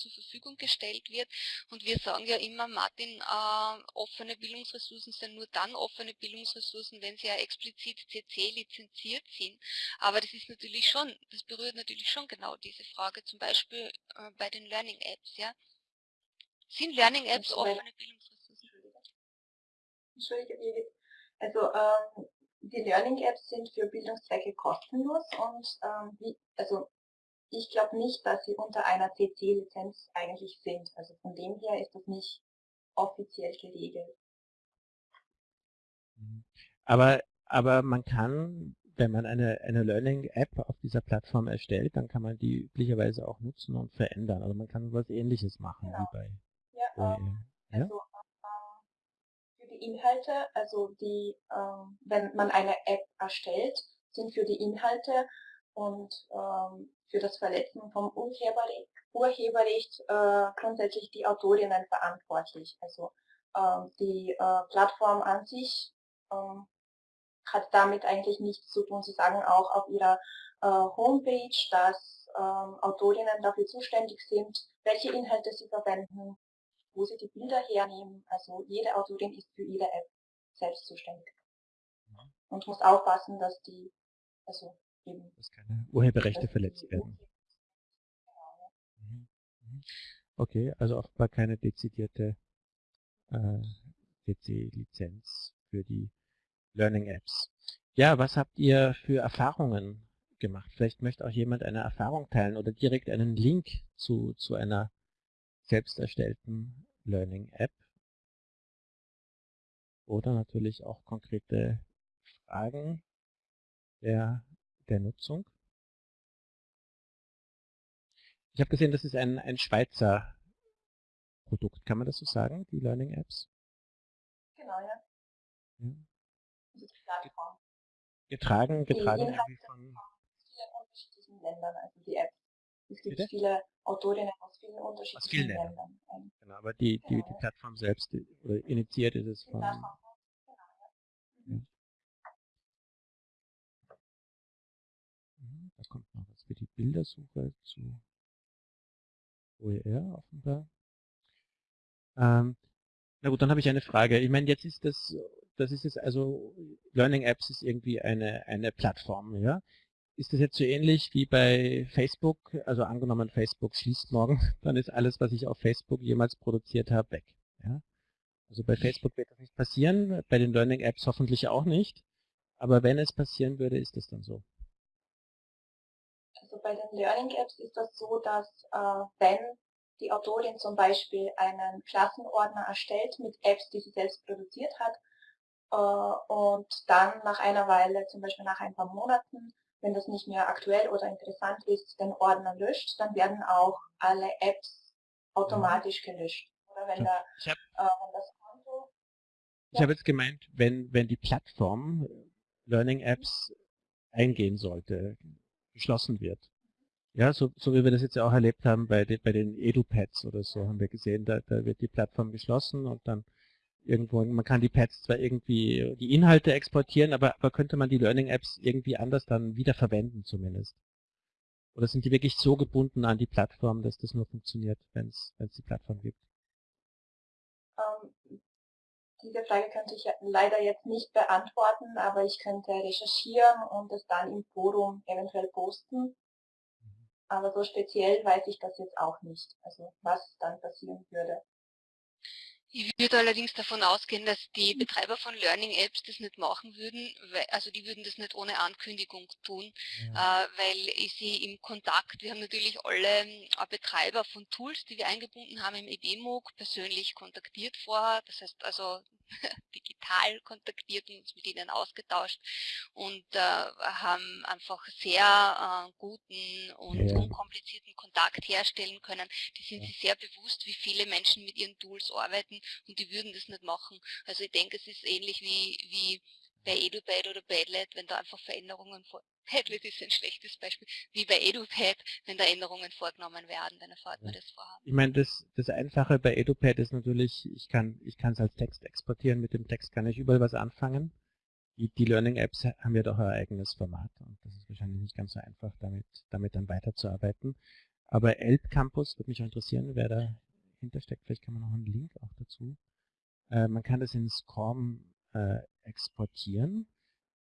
zur Verfügung gestellt wird. Und wir sagen ja immer, Martin, äh, offene Bildungsressourcen sind nur dann offene Bildungsressourcen, wenn sie ja explizit CC lizenziert sind. Aber das ist natürlich schon, das berührt natürlich schon genau diese Frage, zum Beispiel äh, bei den Learning Apps, ja. Sind Learning Apps offene Bildungsressourcen? Entschuldige, also ähm, die Learning Apps sind für Bildungszwecke kostenlos und ähm, wie, also ich glaube nicht, dass sie unter einer CC-Lizenz eigentlich sind. Also von dem her ist das nicht offiziell geregelt. Mhm. Aber, aber man kann, wenn man eine, eine Learning-App auf dieser Plattform erstellt, dann kann man die üblicherweise auch nutzen und verändern. Also man kann was ähnliches machen genau. wie bei ja, ähm, ja? Also Inhalte, also die, ähm, wenn man eine App erstellt, sind für die Inhalte und ähm, für das Verletzen vom Urheberrecht, Urheberrecht äh, grundsätzlich die Autorinnen verantwortlich. Also ähm, die äh, Plattform an sich ähm, hat damit eigentlich nichts zu tun. Sie sagen auch auf ihrer äh, Homepage, dass ähm, Autorinnen dafür zuständig sind, welche Inhalte sie verwenden, wo sie die Bilder hernehmen. Also jede Autorin ist für ihre App selbst zuständig. Mhm. Und muss aufpassen, dass die, also dass keine Urheberrechte verletzt werden. Mhm. Mhm. Okay, also offenbar keine dezidierte äh, CC-Lizenz für die Learning Apps. Ja, was habt ihr für Erfahrungen gemacht? Vielleicht möchte auch jemand eine Erfahrung teilen oder direkt einen Link zu, zu einer selbst erstellten Learning App. Oder natürlich auch konkrete Fragen der der Nutzung. Ich habe gesehen, das ist ein, ein Schweizer Produkt. Kann man das so sagen, die Learning Apps? Genau, ja. ja. Plattform. Getragen, getragen irgendwie von vielen unterschiedlichen Ländern, also die Apps. Es gibt Bitte? viele Autorinnen aus vielen unterschiedlichen aus vielen Ländern. Ländern. Genau, aber die, die, genau. die Plattform selbst, oder initiiert ist es von, Da kommt noch was für die Bildersuche zu OER offenbar. Ähm, na gut, dann habe ich eine Frage. Ich meine, jetzt ist das, das ist jetzt also, Learning Apps ist irgendwie eine, eine Plattform, ja? Ist das jetzt so ähnlich wie bei Facebook? Also angenommen, Facebook schließt morgen, dann ist alles, was ich auf Facebook jemals produziert habe, weg. Ja? Also bei Facebook wird das nicht passieren, bei den Learning Apps hoffentlich auch nicht. Aber wenn es passieren würde, ist das dann so. Also bei den Learning Apps ist das so, dass äh, wenn die Autorin zum Beispiel einen Klassenordner erstellt mit Apps, die sie selbst produziert hat äh, und dann nach einer Weile, zum Beispiel nach ein paar Monaten, wenn das nicht mehr aktuell oder interessant ist, den Ordner löscht, dann werden auch alle Apps automatisch gelöscht. Oder wenn, der, äh, wenn das Konto... Ich ja. habe jetzt gemeint, wenn, wenn die Plattform Learning Apps eingehen sollte, geschlossen wird. Ja, so, so wie wir das jetzt auch erlebt haben bei, de, bei den EduPads oder so, haben wir gesehen, da, da wird die Plattform geschlossen und dann irgendwo, man kann die Pads zwar irgendwie die Inhalte exportieren, aber, aber könnte man die Learning Apps irgendwie anders dann wieder verwenden zumindest? Oder sind die wirklich so gebunden an die Plattform, dass das nur funktioniert, wenn es die Plattform gibt? Ähm, diese Frage könnte ich leider jetzt nicht beantworten, aber ich könnte recherchieren und es dann im Forum eventuell posten. Aber so speziell weiß ich das jetzt auch nicht, also was dann passieren würde. Ich würde allerdings davon ausgehen, dass die Betreiber von Learning Apps das nicht machen würden, weil, also die würden das nicht ohne Ankündigung tun, ja. äh, weil ich sie im Kontakt, wir haben natürlich alle äh, Betreiber von Tools, die wir eingebunden haben im EBMOOC, persönlich kontaktiert vorher, das heißt also digital kontaktiert und uns mit ihnen ausgetauscht und äh, haben einfach sehr äh, guten und ja. unkomplizierten Kontakt herstellen können. Die sind ja. sich sehr bewusst, wie viele Menschen mit ihren Tools arbeiten und die würden das nicht machen. Also ich denke, es ist ähnlich wie, wie bei EduPad oder Padlet, wenn da einfach Veränderungen vor Padlet ist ein schlechtes Beispiel, wie bei EduPad, wenn da Änderungen vorgenommen werden, dann erfahrt man das vorher. Ich meine, das, das Einfache bei EduPad ist natürlich, ich kann ich es als Text exportieren, mit dem Text kann ich überall was anfangen. Die, die Learning-Apps haben ja doch ein eigenes Format und das ist wahrscheinlich nicht ganz so einfach, damit, damit dann weiterzuarbeiten. Aber ELP Campus würde mich auch interessieren, wer dahinter steckt. Vielleicht kann man noch einen Link auch dazu. Äh, man kann das in SCORM äh, exportieren.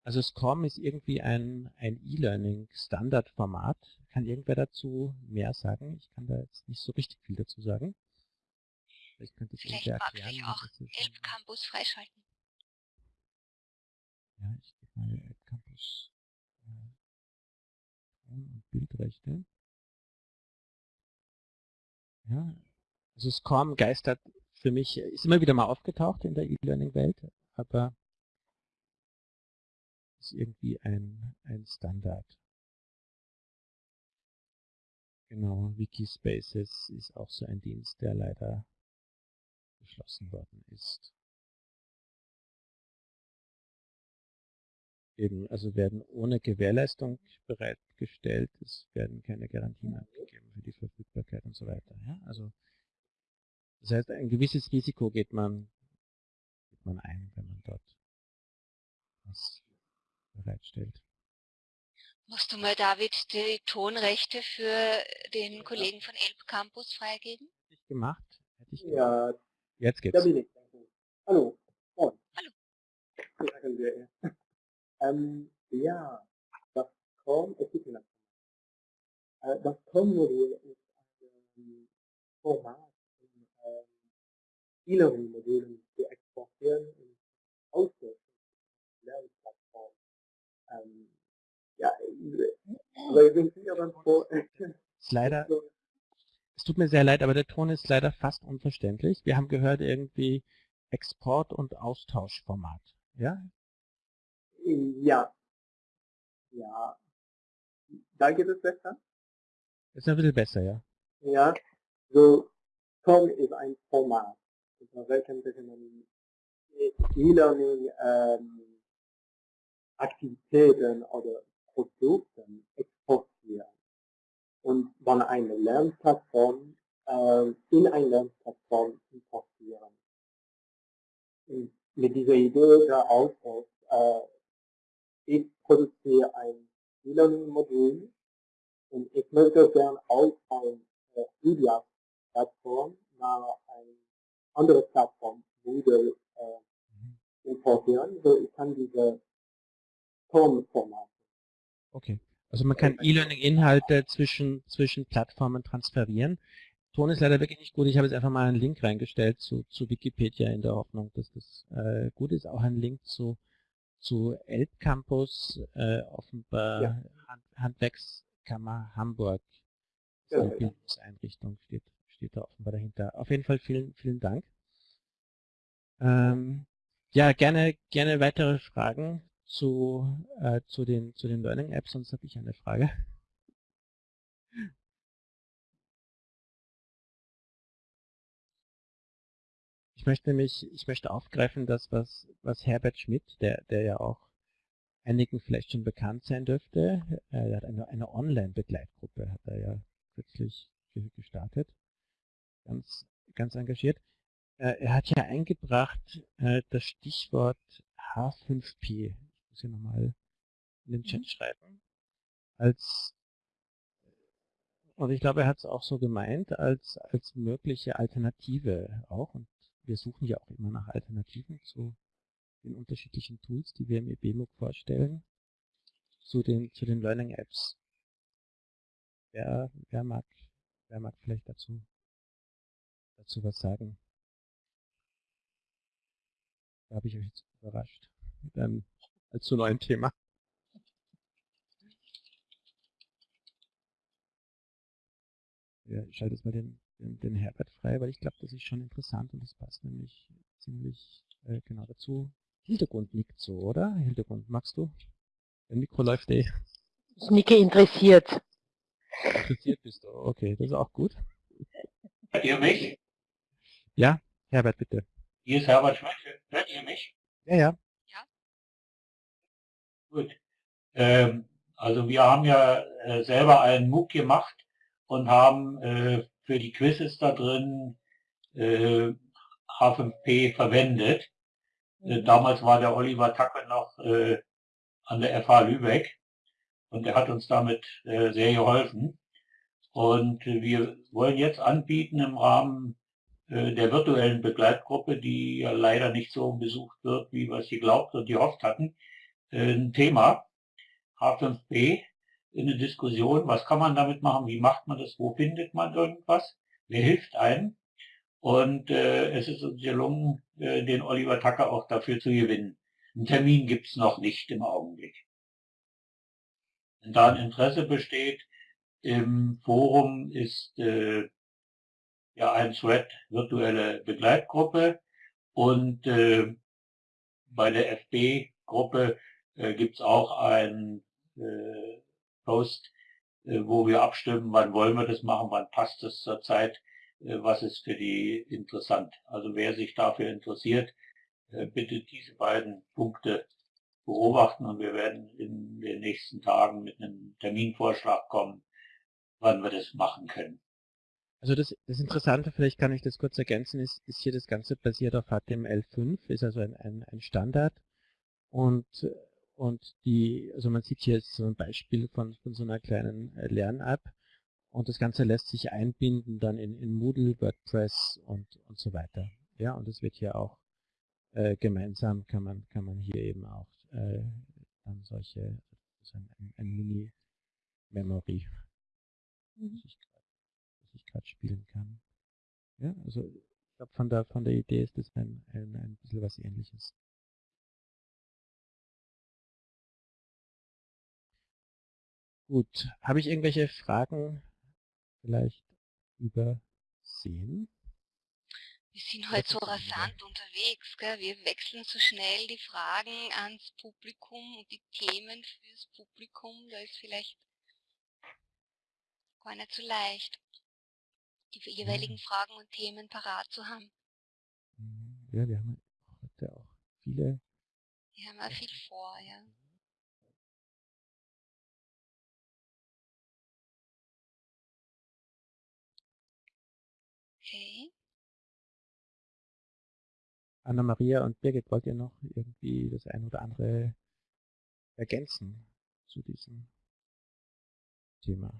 Also SCORM ist irgendwie ein, ein E-Learning-Standardformat. Kann irgendwer dazu mehr sagen? Ich kann da jetzt nicht so richtig viel dazu sagen. Vielleicht könnte es Vielleicht erklären. Ich auch Elb Campus freischalten. Ja, ich gebe mal Elb Campus äh, und Bildrechte. Ja, also SCORM geistert für mich, ist immer wieder mal aufgetaucht in der E-Learning-Welt, aber ist irgendwie ein, ein Standard. Genau, Wikispaces ist auch so ein Dienst, der leider geschlossen worden ist. Eben, also werden ohne Gewährleistung bereitgestellt, es werden keine Garantien abgegeben für die Verfügbarkeit und so weiter. Ja? Also das heißt, ein gewisses Risiko geht man, geht man ein, wenn man dort was bereitstellt. Musst du mal, David, die Tonrechte für den Kollegen von Elb Campus freigeben? Hätte ich gemacht. Hätte ich gemacht. Ja. Jetzt geht's. Da bin ich. Hallo. Moin. Hallo. Sagen wir. Ähm, ja, das COM, es gibt äh, das COM-Modul ist ein Format, um ähm, E-Learning-Modulen zu exportieren und auszulösen. Lernplattform. Ähm, ja, aber sind Sie dann. Ist leider, es tut mir sehr leid, aber der Ton ist leider fast unverständlich. Wir haben gehört irgendwie Export- und Austauschformat. Ja? Ja. Ja. Da geht es besser? Ist ein bisschen besser, ja. Ja. So, COM ist ein Format, unter welchem man E-Learning ähm, Aktivitäten oder Produkten exportieren. Und dann eine Lernplattform äh, in eine Lernplattform importieren. Und mit dieser Idee der Austausch, äh, ich produziere ein E-Learning-Modul Und ich möchte gerne auch ein äh, Media-Plattform nach einer anderen Plattform Moodle äh, importieren, so ich kann diese Tonformat. Okay. Also man kann E-Learning-Inhalte zwischen, zwischen Plattformen transferieren. Ton ist leider wirklich nicht gut. Ich habe jetzt einfach mal einen Link reingestellt zu, zu Wikipedia in der Hoffnung, dass das äh, gut ist. Auch ein Link zu, zu Elbcampus, äh, offenbar ja. Hand, Handwerkskammer Hamburg. Ja, eine Bildungseinrichtung steht, steht da offenbar dahinter. Auf jeden Fall vielen, vielen Dank. Ähm, ja, gerne, gerne weitere Fragen zu, äh, zu, den, zu den Learning Apps, sonst habe ich eine Frage. Ich möchte nämlich, ich möchte aufgreifen, das, was, was Herbert Schmidt, der, der ja auch einigen vielleicht schon bekannt sein dürfte, äh, er hat eine, eine Online-Begleitgruppe, hat er ja kürzlich gestartet, ganz, ganz engagiert. Äh, er hat ja eingebracht äh, das Stichwort H5P muss ich nochmal in den Chat mhm. schreiben. Als und ich glaube, er hat es auch so gemeint, als, als mögliche Alternative auch. Und wir suchen ja auch immer nach Alternativen zu den unterschiedlichen Tools, die wir im EBMOOC vorstellen, zu den, zu den Learning Apps. Wer, wer, mag, wer mag vielleicht dazu, dazu was sagen? Da habe ich euch jetzt überrascht einem zu neuen Thema. Ja, ich schalte jetzt mal den, den, den Herbert frei, weil ich glaube, das ist schon interessant und das passt nämlich ziemlich äh, genau dazu. Hintergrund nickt so, oder? Hintergrund, magst du? Der Mikro läuft eh. Ich nicke interessiert. Interessiert bist du, okay, das ist auch gut. Hört ihr mich? Ja, Herbert, bitte. Hier ist Herbert Schmidt, hört ihr mich? Ja, ja. Gut. Ähm, also wir haben ja äh, selber einen MOOC gemacht und haben äh, für die Quizzes da drin äh, H5P verwendet. Äh, mhm. damals war der Oliver Tacke noch äh, an der FH Lübeck und er hat uns damit sehr geholfen. Und wir wollen jetzt anbieten im Rahmen der virtuellen Begleitgruppe, die ja leider nicht so besucht wird, wie wir es geglaubt und gehofft hatten, ein Thema, H5P, in eine Diskussion, was kann man damit machen, wie macht man das, wo findet man irgendwas, wer hilft einem. Und äh, es ist uns gelungen, äh, den Oliver Tucker auch dafür zu gewinnen. Einen Termin gibt es noch nicht im Augenblick. Wenn da ein Interesse besteht, im Forum ist äh, ja ein Thread virtuelle Begleitgruppe und äh, bei der FB-Gruppe äh, gibt es auch einen äh, Post, äh, wo wir abstimmen, wann wollen wir das machen, wann passt es zur Zeit, äh, was ist für die interessant. Also wer sich dafür interessiert, äh, bitte diese beiden Punkte beobachten und wir werden in den nächsten Tagen mit einem Terminvorschlag kommen, wann wir das machen können. Also das, das Interessante, vielleicht kann ich das kurz ergänzen, ist, ist hier das Ganze basiert auf HTML5, ist also ein, ein, ein Standard und und die, also man sieht hier so ein Beispiel von, von so einer kleinen äh, Lern-App. Und das Ganze lässt sich einbinden dann in, in Moodle, WordPress und, und so weiter. Ja, und es wird hier auch äh, gemeinsam kann man, kann man hier eben auch äh, dann solche, also ein, ein Mini-Memory, mhm. das ich gerade spielen kann. Ja, also ich glaube von der von der Idee ist das ein, ein, ein bisschen was ähnliches. Gut, habe ich irgendwelche Fragen vielleicht übersehen? Wir sind heute so rasant unterwegs, gell? wir wechseln so schnell die Fragen ans Publikum und die Themen fürs Publikum, da ist vielleicht gar nicht so leicht, die jeweiligen Fragen und Themen parat zu haben. Mhm. Ja, wir haben heute auch viele. Wir haben auch viel vor, ja. Anna-Maria und Birgit, wollt ihr noch irgendwie das ein oder andere ergänzen zu diesem Thema?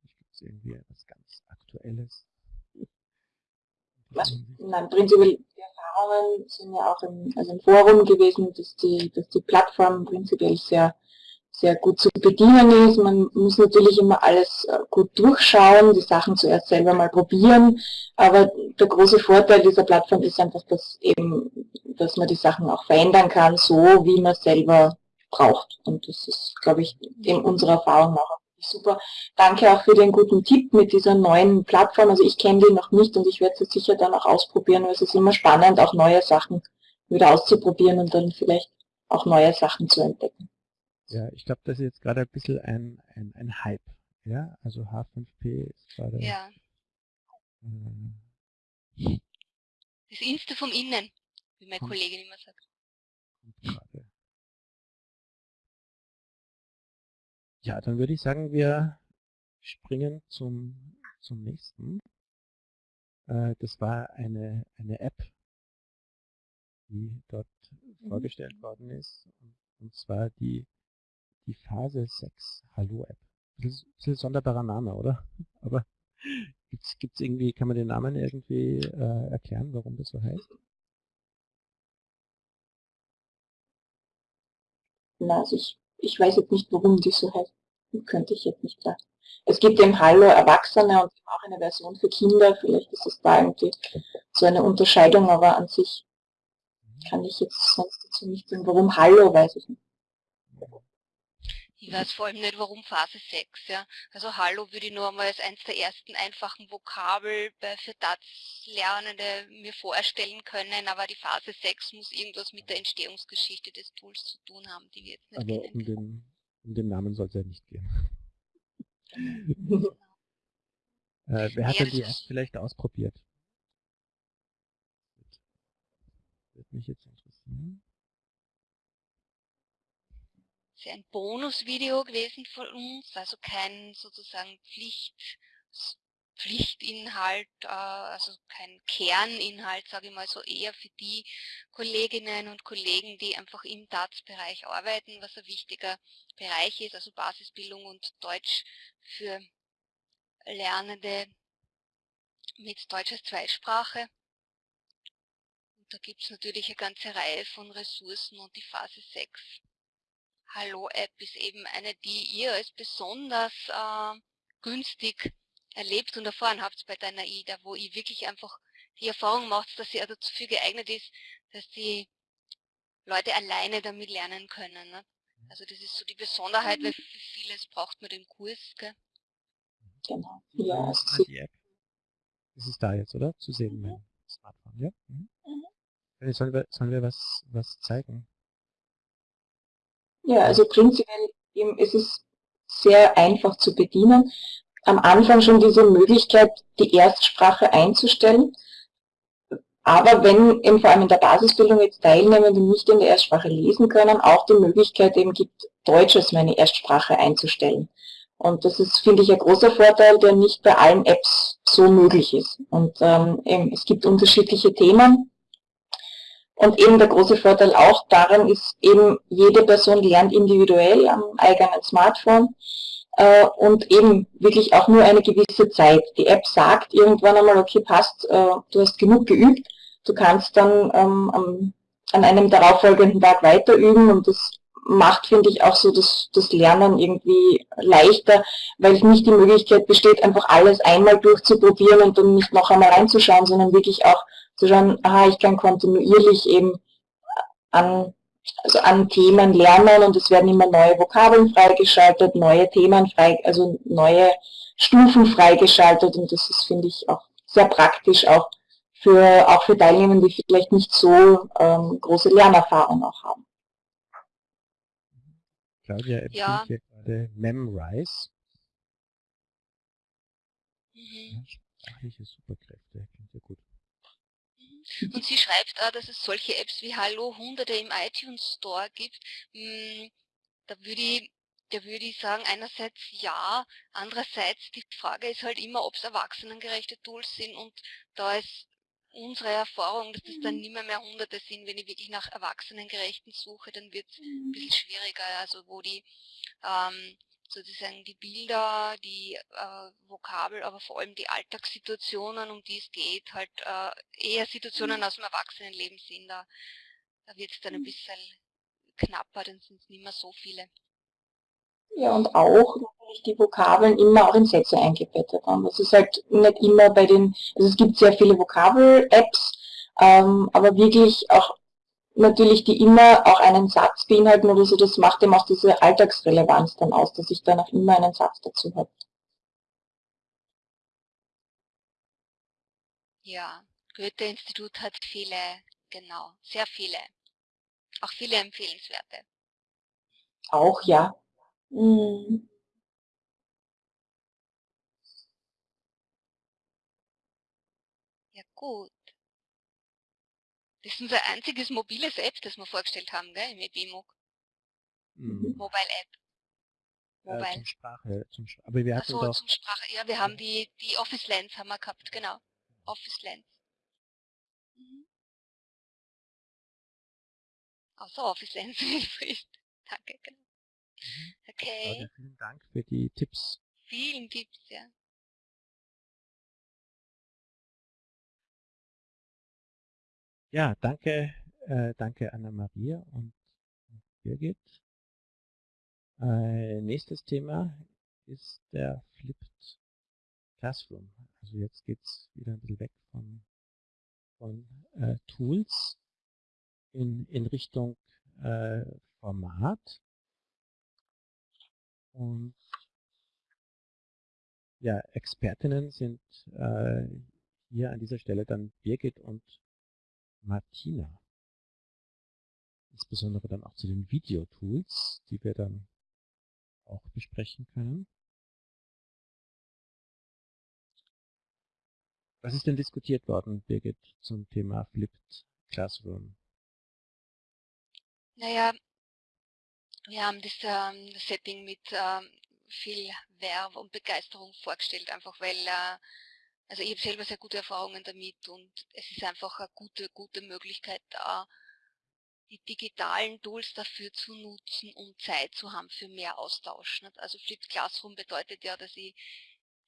Vielleicht gibt es irgendwie etwas ganz Aktuelles. Was, nein, prinzipiell, die Erfahrungen sind ja auch im, also im Forum gewesen, dass die, dass die Plattform prinzipiell sehr sehr gut zu bedienen ist. Man muss natürlich immer alles äh, gut durchschauen, die Sachen zuerst selber mal probieren. Aber der große Vorteil dieser Plattform ist einfach, dass eben, dass man die Sachen auch verändern kann, so wie man selber braucht. Und das ist, glaube ich, in unserer Erfahrung auch super. Danke auch für den guten Tipp mit dieser neuen Plattform. Also ich kenne die noch nicht und ich werde sie sicher dann auch ausprobieren, weil es ist immer spannend, auch neue Sachen wieder auszuprobieren und dann vielleicht auch neue Sachen zu entdecken. Ja, ich glaube, das ist jetzt gerade ein bisschen ein, ein, ein Hype. Ja, also H5P ist gerade. Ja. Äh, das Insta vom Innen, wie meine Kollegin immer sagt. Ja, dann würde ich sagen, wir springen zum, zum nächsten. Äh, das war eine, eine App, die dort mhm. vorgestellt worden ist. Und zwar die die Phase 6 Hallo-App. Das ist ein sonderbarer Name, oder? Aber gibt's, gibt's irgendwie, kann man den Namen irgendwie äh, erklären, warum das so heißt? Na, also ich, ich weiß jetzt nicht, warum die so heißt. Könnte ich jetzt nicht sagen. Es gibt eben Hallo Erwachsene und auch eine Version für Kinder. Vielleicht ist es da irgendwie so eine Unterscheidung, aber an sich kann ich jetzt sonst dazu nicht sagen. Warum Hallo, weiß ich nicht. Ich weiß vor allem nicht, warum Phase 6. Ja. Also Hallo würde ich nur einmal als eines der ersten einfachen Vokabel für DATS-Lernende mir vorstellen können, aber die Phase 6 muss irgendwas mit der Entstehungsgeschichte des Tools zu tun haben, die wir jetzt nicht aber kennen. Um den, um den Namen soll es ja nicht gehen. äh, wer hat denn die App vielleicht ausprobiert? Wird mich jetzt interessieren ist ein Bonusvideo gewesen von uns, also kein sozusagen Pflicht, Pflichtinhalt, äh, also kein Kerninhalt, sage ich mal so, eher für die Kolleginnen und Kollegen, die einfach im DATS-Bereich arbeiten, was ein wichtiger Bereich ist, also Basisbildung und Deutsch für Lernende mit Deutsch als Zweitsprache. Und da gibt es natürlich eine ganze Reihe von Ressourcen und die Phase 6 Hallo-App ist eben eine, die ihr als besonders äh, günstig erlebt und erfahren habt bei deiner IDA, wo ihr wirklich einfach die Erfahrung macht, dass sie also dafür geeignet ist, dass die Leute alleine damit lernen können. Ne? Also das ist so die Besonderheit, weil für vieles braucht man den Kurs. Gell? Genau. Ja, die App. Das ist da jetzt, oder? Zu sehen, mein Smartphone, ja? Mhm. Mhm. Sollen, wir, sollen wir was, was zeigen? Ja, also prinzipiell eben, es ist sehr einfach zu bedienen. Am Anfang schon diese Möglichkeit, die Erstsprache einzustellen. Aber wenn eben vor allem in der Basisbildung jetzt Teilnehmende nicht in der Erstsprache lesen können, auch die Möglichkeit eben gibt, Deutsch als meine Erstsprache einzustellen. Und das ist, finde ich, ein großer Vorteil, der nicht bei allen Apps so möglich ist. Und ähm, es gibt unterschiedliche Themen, und eben der große Vorteil auch daran ist eben, jede Person lernt individuell am eigenen Smartphone äh, und eben wirklich auch nur eine gewisse Zeit. Die App sagt irgendwann einmal, okay, passt, äh, du hast genug geübt, du kannst dann ähm, am, an einem darauffolgenden Tag weiter üben und das macht, finde ich, auch so das, das Lernen irgendwie leichter, weil nicht die Möglichkeit besteht, einfach alles einmal durchzuprobieren und dann nicht noch einmal reinzuschauen, sondern wirklich auch zu schauen, aha, ich kann kontinuierlich eben an, also an Themen lernen und es werden immer neue Vokabeln freigeschaltet, neue Themen frei, also neue Stufen freigeschaltet und das ist, finde ich, auch sehr praktisch, auch für, auch für Teilnehmer, die vielleicht nicht so ähm, große Lernerfahrung auch haben. Claudia empfiehlt ja. hier gerade Memrise. Mhm. Sprachliche Superkräfte, klingt ja gut. Und sie schreibt auch, dass es solche Apps wie Hallo Hunderte im iTunes Store gibt. Hm, da würde ich, da würde ich sagen, einerseits ja, andererseits die Frage ist halt immer, ob es erwachsenengerechte Tools sind und da ist unsere Erfahrung, dass das dann mhm. nicht mehr, mehr Hunderte sind. Wenn ich wirklich nach Erwachsenengerechten suche, dann wird es ein bisschen schwieriger, also wo die ähm, sozusagen die Bilder, die äh, Vokabel, aber vor allem die Alltagssituationen, um die es geht, halt äh, eher Situationen aus dem Erwachsenenleben sind. Da, da wird es dann ein bisschen knapper, dann sind es nicht mehr so viele. Ja, und auch natürlich die Vokabeln immer auch in Sätze eingebettet haben. Das ist halt nicht immer bei den, also es gibt sehr viele Vokabel-Apps, ähm, aber wirklich auch natürlich die immer auch einen Satz beinhalten oder so, das macht eben auch diese Alltagsrelevanz dann aus, dass ich dann auch immer einen Satz dazu habe. Ja, Goethe-Institut hat viele, genau, sehr viele, auch viele empfehlenswerte. Auch, ja. Mhm. Ja, gut. Das ist unser einziges mobiles App, das wir vorgestellt haben, gell, im EBMOOC. Mhm. Mobile App. Mobile. Äh, zum Sprache, zum, aber wir hatten so, doch... zum Sprache, ja, wir haben die, die Office Lens haben wir gehabt, genau. Office Lens. Mhm. Außer Office Lens Danke, genau. Mhm. Okay. Ja, vielen Dank für die Tipps. Vielen Tipps, ja. Ja, danke, äh, danke Anna-Maria und Birgit. Äh, nächstes Thema ist der Flipped Classroom. Also jetzt geht es wieder ein bisschen weg von, von äh, Tools in, in Richtung äh, Format. Und ja, Expertinnen sind äh, hier an dieser Stelle dann Birgit und Martina. Insbesondere dann auch zu den Videotools, die wir dann auch besprechen können. Was ist denn diskutiert worden, Birgit, zum Thema Flipped Classroom? Naja, wir haben das, ähm, Setting mit ähm, viel Werb und Begeisterung vorgestellt, einfach weil äh, also ich habe selber sehr gute Erfahrungen damit und es ist einfach eine gute, gute Möglichkeit da, die digitalen Tools dafür zu nutzen, um Zeit zu haben für mehr Austausch. Also Flipped Classroom bedeutet ja, dass ich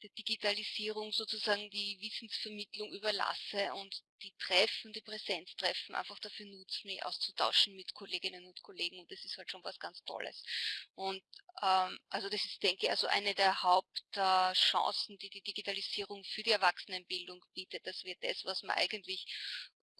der Digitalisierung sozusagen die Wissensvermittlung überlasse und die Treffen, die Präsenztreffen einfach dafür nutzen, mich auszutauschen mit Kolleginnen und Kollegen und das ist halt schon was ganz Tolles. Und ähm, also das ist, denke ich, also eine der Hauptchancen, die die Digitalisierung für die Erwachsenenbildung bietet, dass wir das, was man eigentlich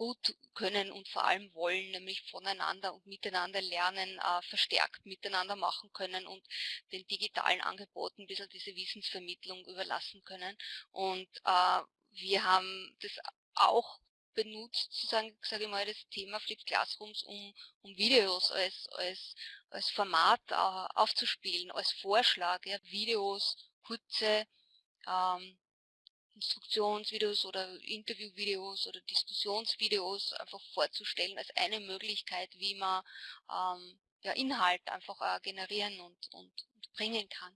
gut können und vor allem wollen, nämlich voneinander und miteinander lernen, äh, verstärkt miteinander machen können und den digitalen Angeboten ein bisschen diese Wissensvermittlung überlassen können. Und äh, wir haben das auch benutzt, sozusagen, sage ich mal, das Thema Flipped Classrooms, um, um Videos als, als, als Format äh, aufzuspielen, als Vorschlag, ja, Videos, kurze ähm, Instruktionsvideos oder Interviewvideos oder Diskussionsvideos einfach vorzustellen als eine Möglichkeit, wie man ähm, ja, Inhalt einfach äh, generieren und, und, und bringen kann.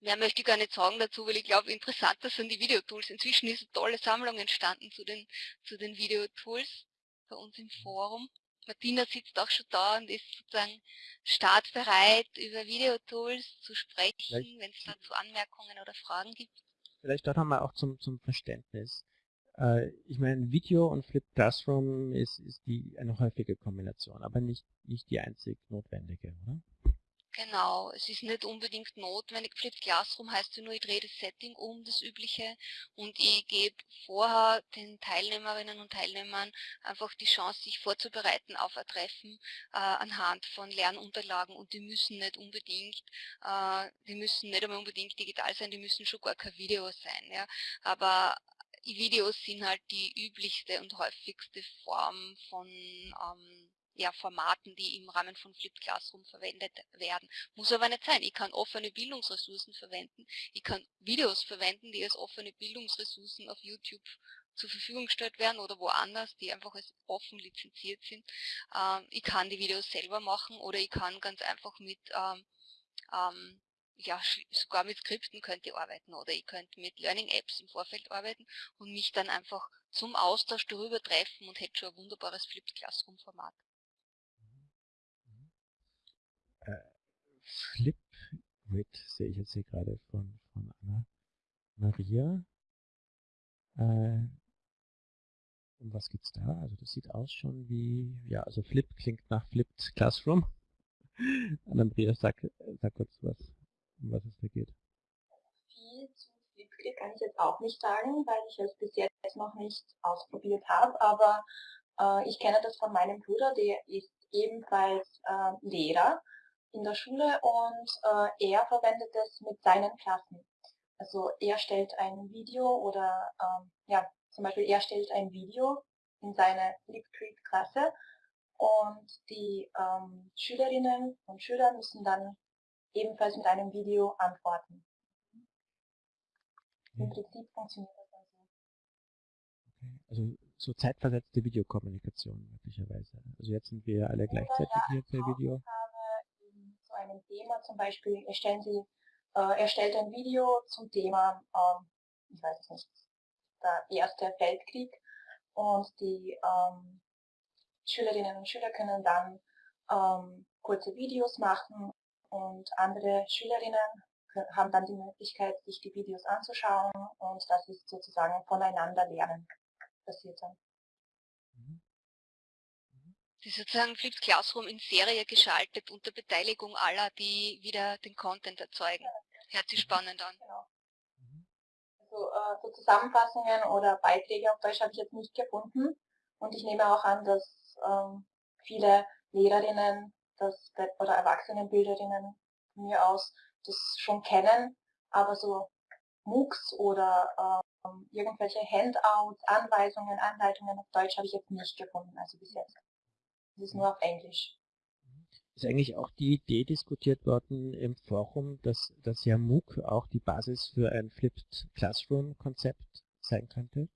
Mehr möchte ich gar nicht sagen dazu, weil ich glaube, interessanter sind die Videotools. Inzwischen ist eine tolle Sammlung entstanden zu den, zu den Videotools bei uns im Forum. Martina sitzt auch schon da und ist sozusagen startbereit, über Videotools zu sprechen, wenn es dazu Anmerkungen oder Fragen gibt vielleicht dort nochmal auch zum, zum Verständnis. Äh, ich meine, Video und Flip Classroom ist, ist die eine häufige Kombination, aber nicht, nicht die einzig notwendige, oder? Genau, es ist nicht unbedingt notwendig. Flipped Classroom heißt ja nur, ich drehe das Setting um, das übliche, und ich gebe vorher den Teilnehmerinnen und Teilnehmern einfach die Chance, sich vorzubereiten auf ein Treffen äh, anhand von Lernunterlagen und die müssen nicht unbedingt, äh, die müssen nicht einmal unbedingt digital sein, die müssen schon gar kein Video sein, ja. Aber Videos sind halt die üblichste und häufigste Form von ähm, ja, Formaten, die im Rahmen von Flipped Classroom verwendet werden. Muss aber nicht sein. Ich kann offene Bildungsressourcen verwenden. Ich kann Videos verwenden, die als offene Bildungsressourcen auf YouTube zur Verfügung gestellt werden oder woanders, die einfach als offen lizenziert sind. Ähm, ich kann die Videos selber machen oder ich kann ganz einfach mit ähm, ähm, ja, sogar mit Skripten könnte ich arbeiten oder ich könnte mit Learning Apps im Vorfeld arbeiten und mich dann einfach zum Austausch darüber treffen und hätte schon ein wunderbares Flipped Classroom Format. Flip Grid sehe ich jetzt hier gerade von, von Anna Maria. Äh, um was geht's da? Also das sieht aus schon wie, ja, also Flip klingt nach Flipped Classroom. Anna Maria, sag, sag kurz was, um was es da geht. Viel zu Flipgrid kann ich jetzt auch nicht sagen, weil ich es bis jetzt noch nicht ausprobiert habe, aber äh, ich kenne das von meinem Bruder, der ist ebenfalls äh, Lehrer in der Schule und äh, er verwendet es mit seinen Klassen. Also er stellt ein Video oder ähm, ja, zum Beispiel er stellt ein Video in seine Flipgrid-Klasse und die ähm, Schülerinnen und Schüler müssen dann ebenfalls mit einem Video antworten. Im hm. Prinzip funktioniert das dann so. Okay. Also so zeitversetzte Videokommunikation möglicherweise. Also jetzt sind wir alle gleichzeitig hier per Video. Zu einem Thema zum Beispiel erstellen Sie, äh, erstellt ein Video zum Thema, äh, ich weiß nicht, der Erste Weltkrieg und die ähm, Schülerinnen und Schüler können dann ähm, kurze Videos machen und andere Schülerinnen haben dann die Möglichkeit, sich die Videos anzuschauen und das ist sozusagen voneinander lernen passiert dann. Ist sozusagen Flipped Classroom in Serie geschaltet unter Beteiligung aller, die wieder den Content erzeugen. Hört sich spannend an. Genau. Also, äh, so Zusammenfassungen oder Beiträge auf Deutsch habe ich jetzt nicht gefunden. Und ich nehme auch an, dass ähm, viele Lehrerinnen das, oder Erwachsenenbilderinnen von mir aus das schon kennen, aber so MOOCs oder ähm, irgendwelche Handouts, Anweisungen, Anleitungen auf Deutsch habe ich jetzt nicht gefunden, also bis jetzt. Es ist nur auf Englisch. Ist eigentlich auch die Idee diskutiert worden im Forum, dass, dass ja MOOC auch die Basis für ein Flipped Classroom Konzept sein könnte?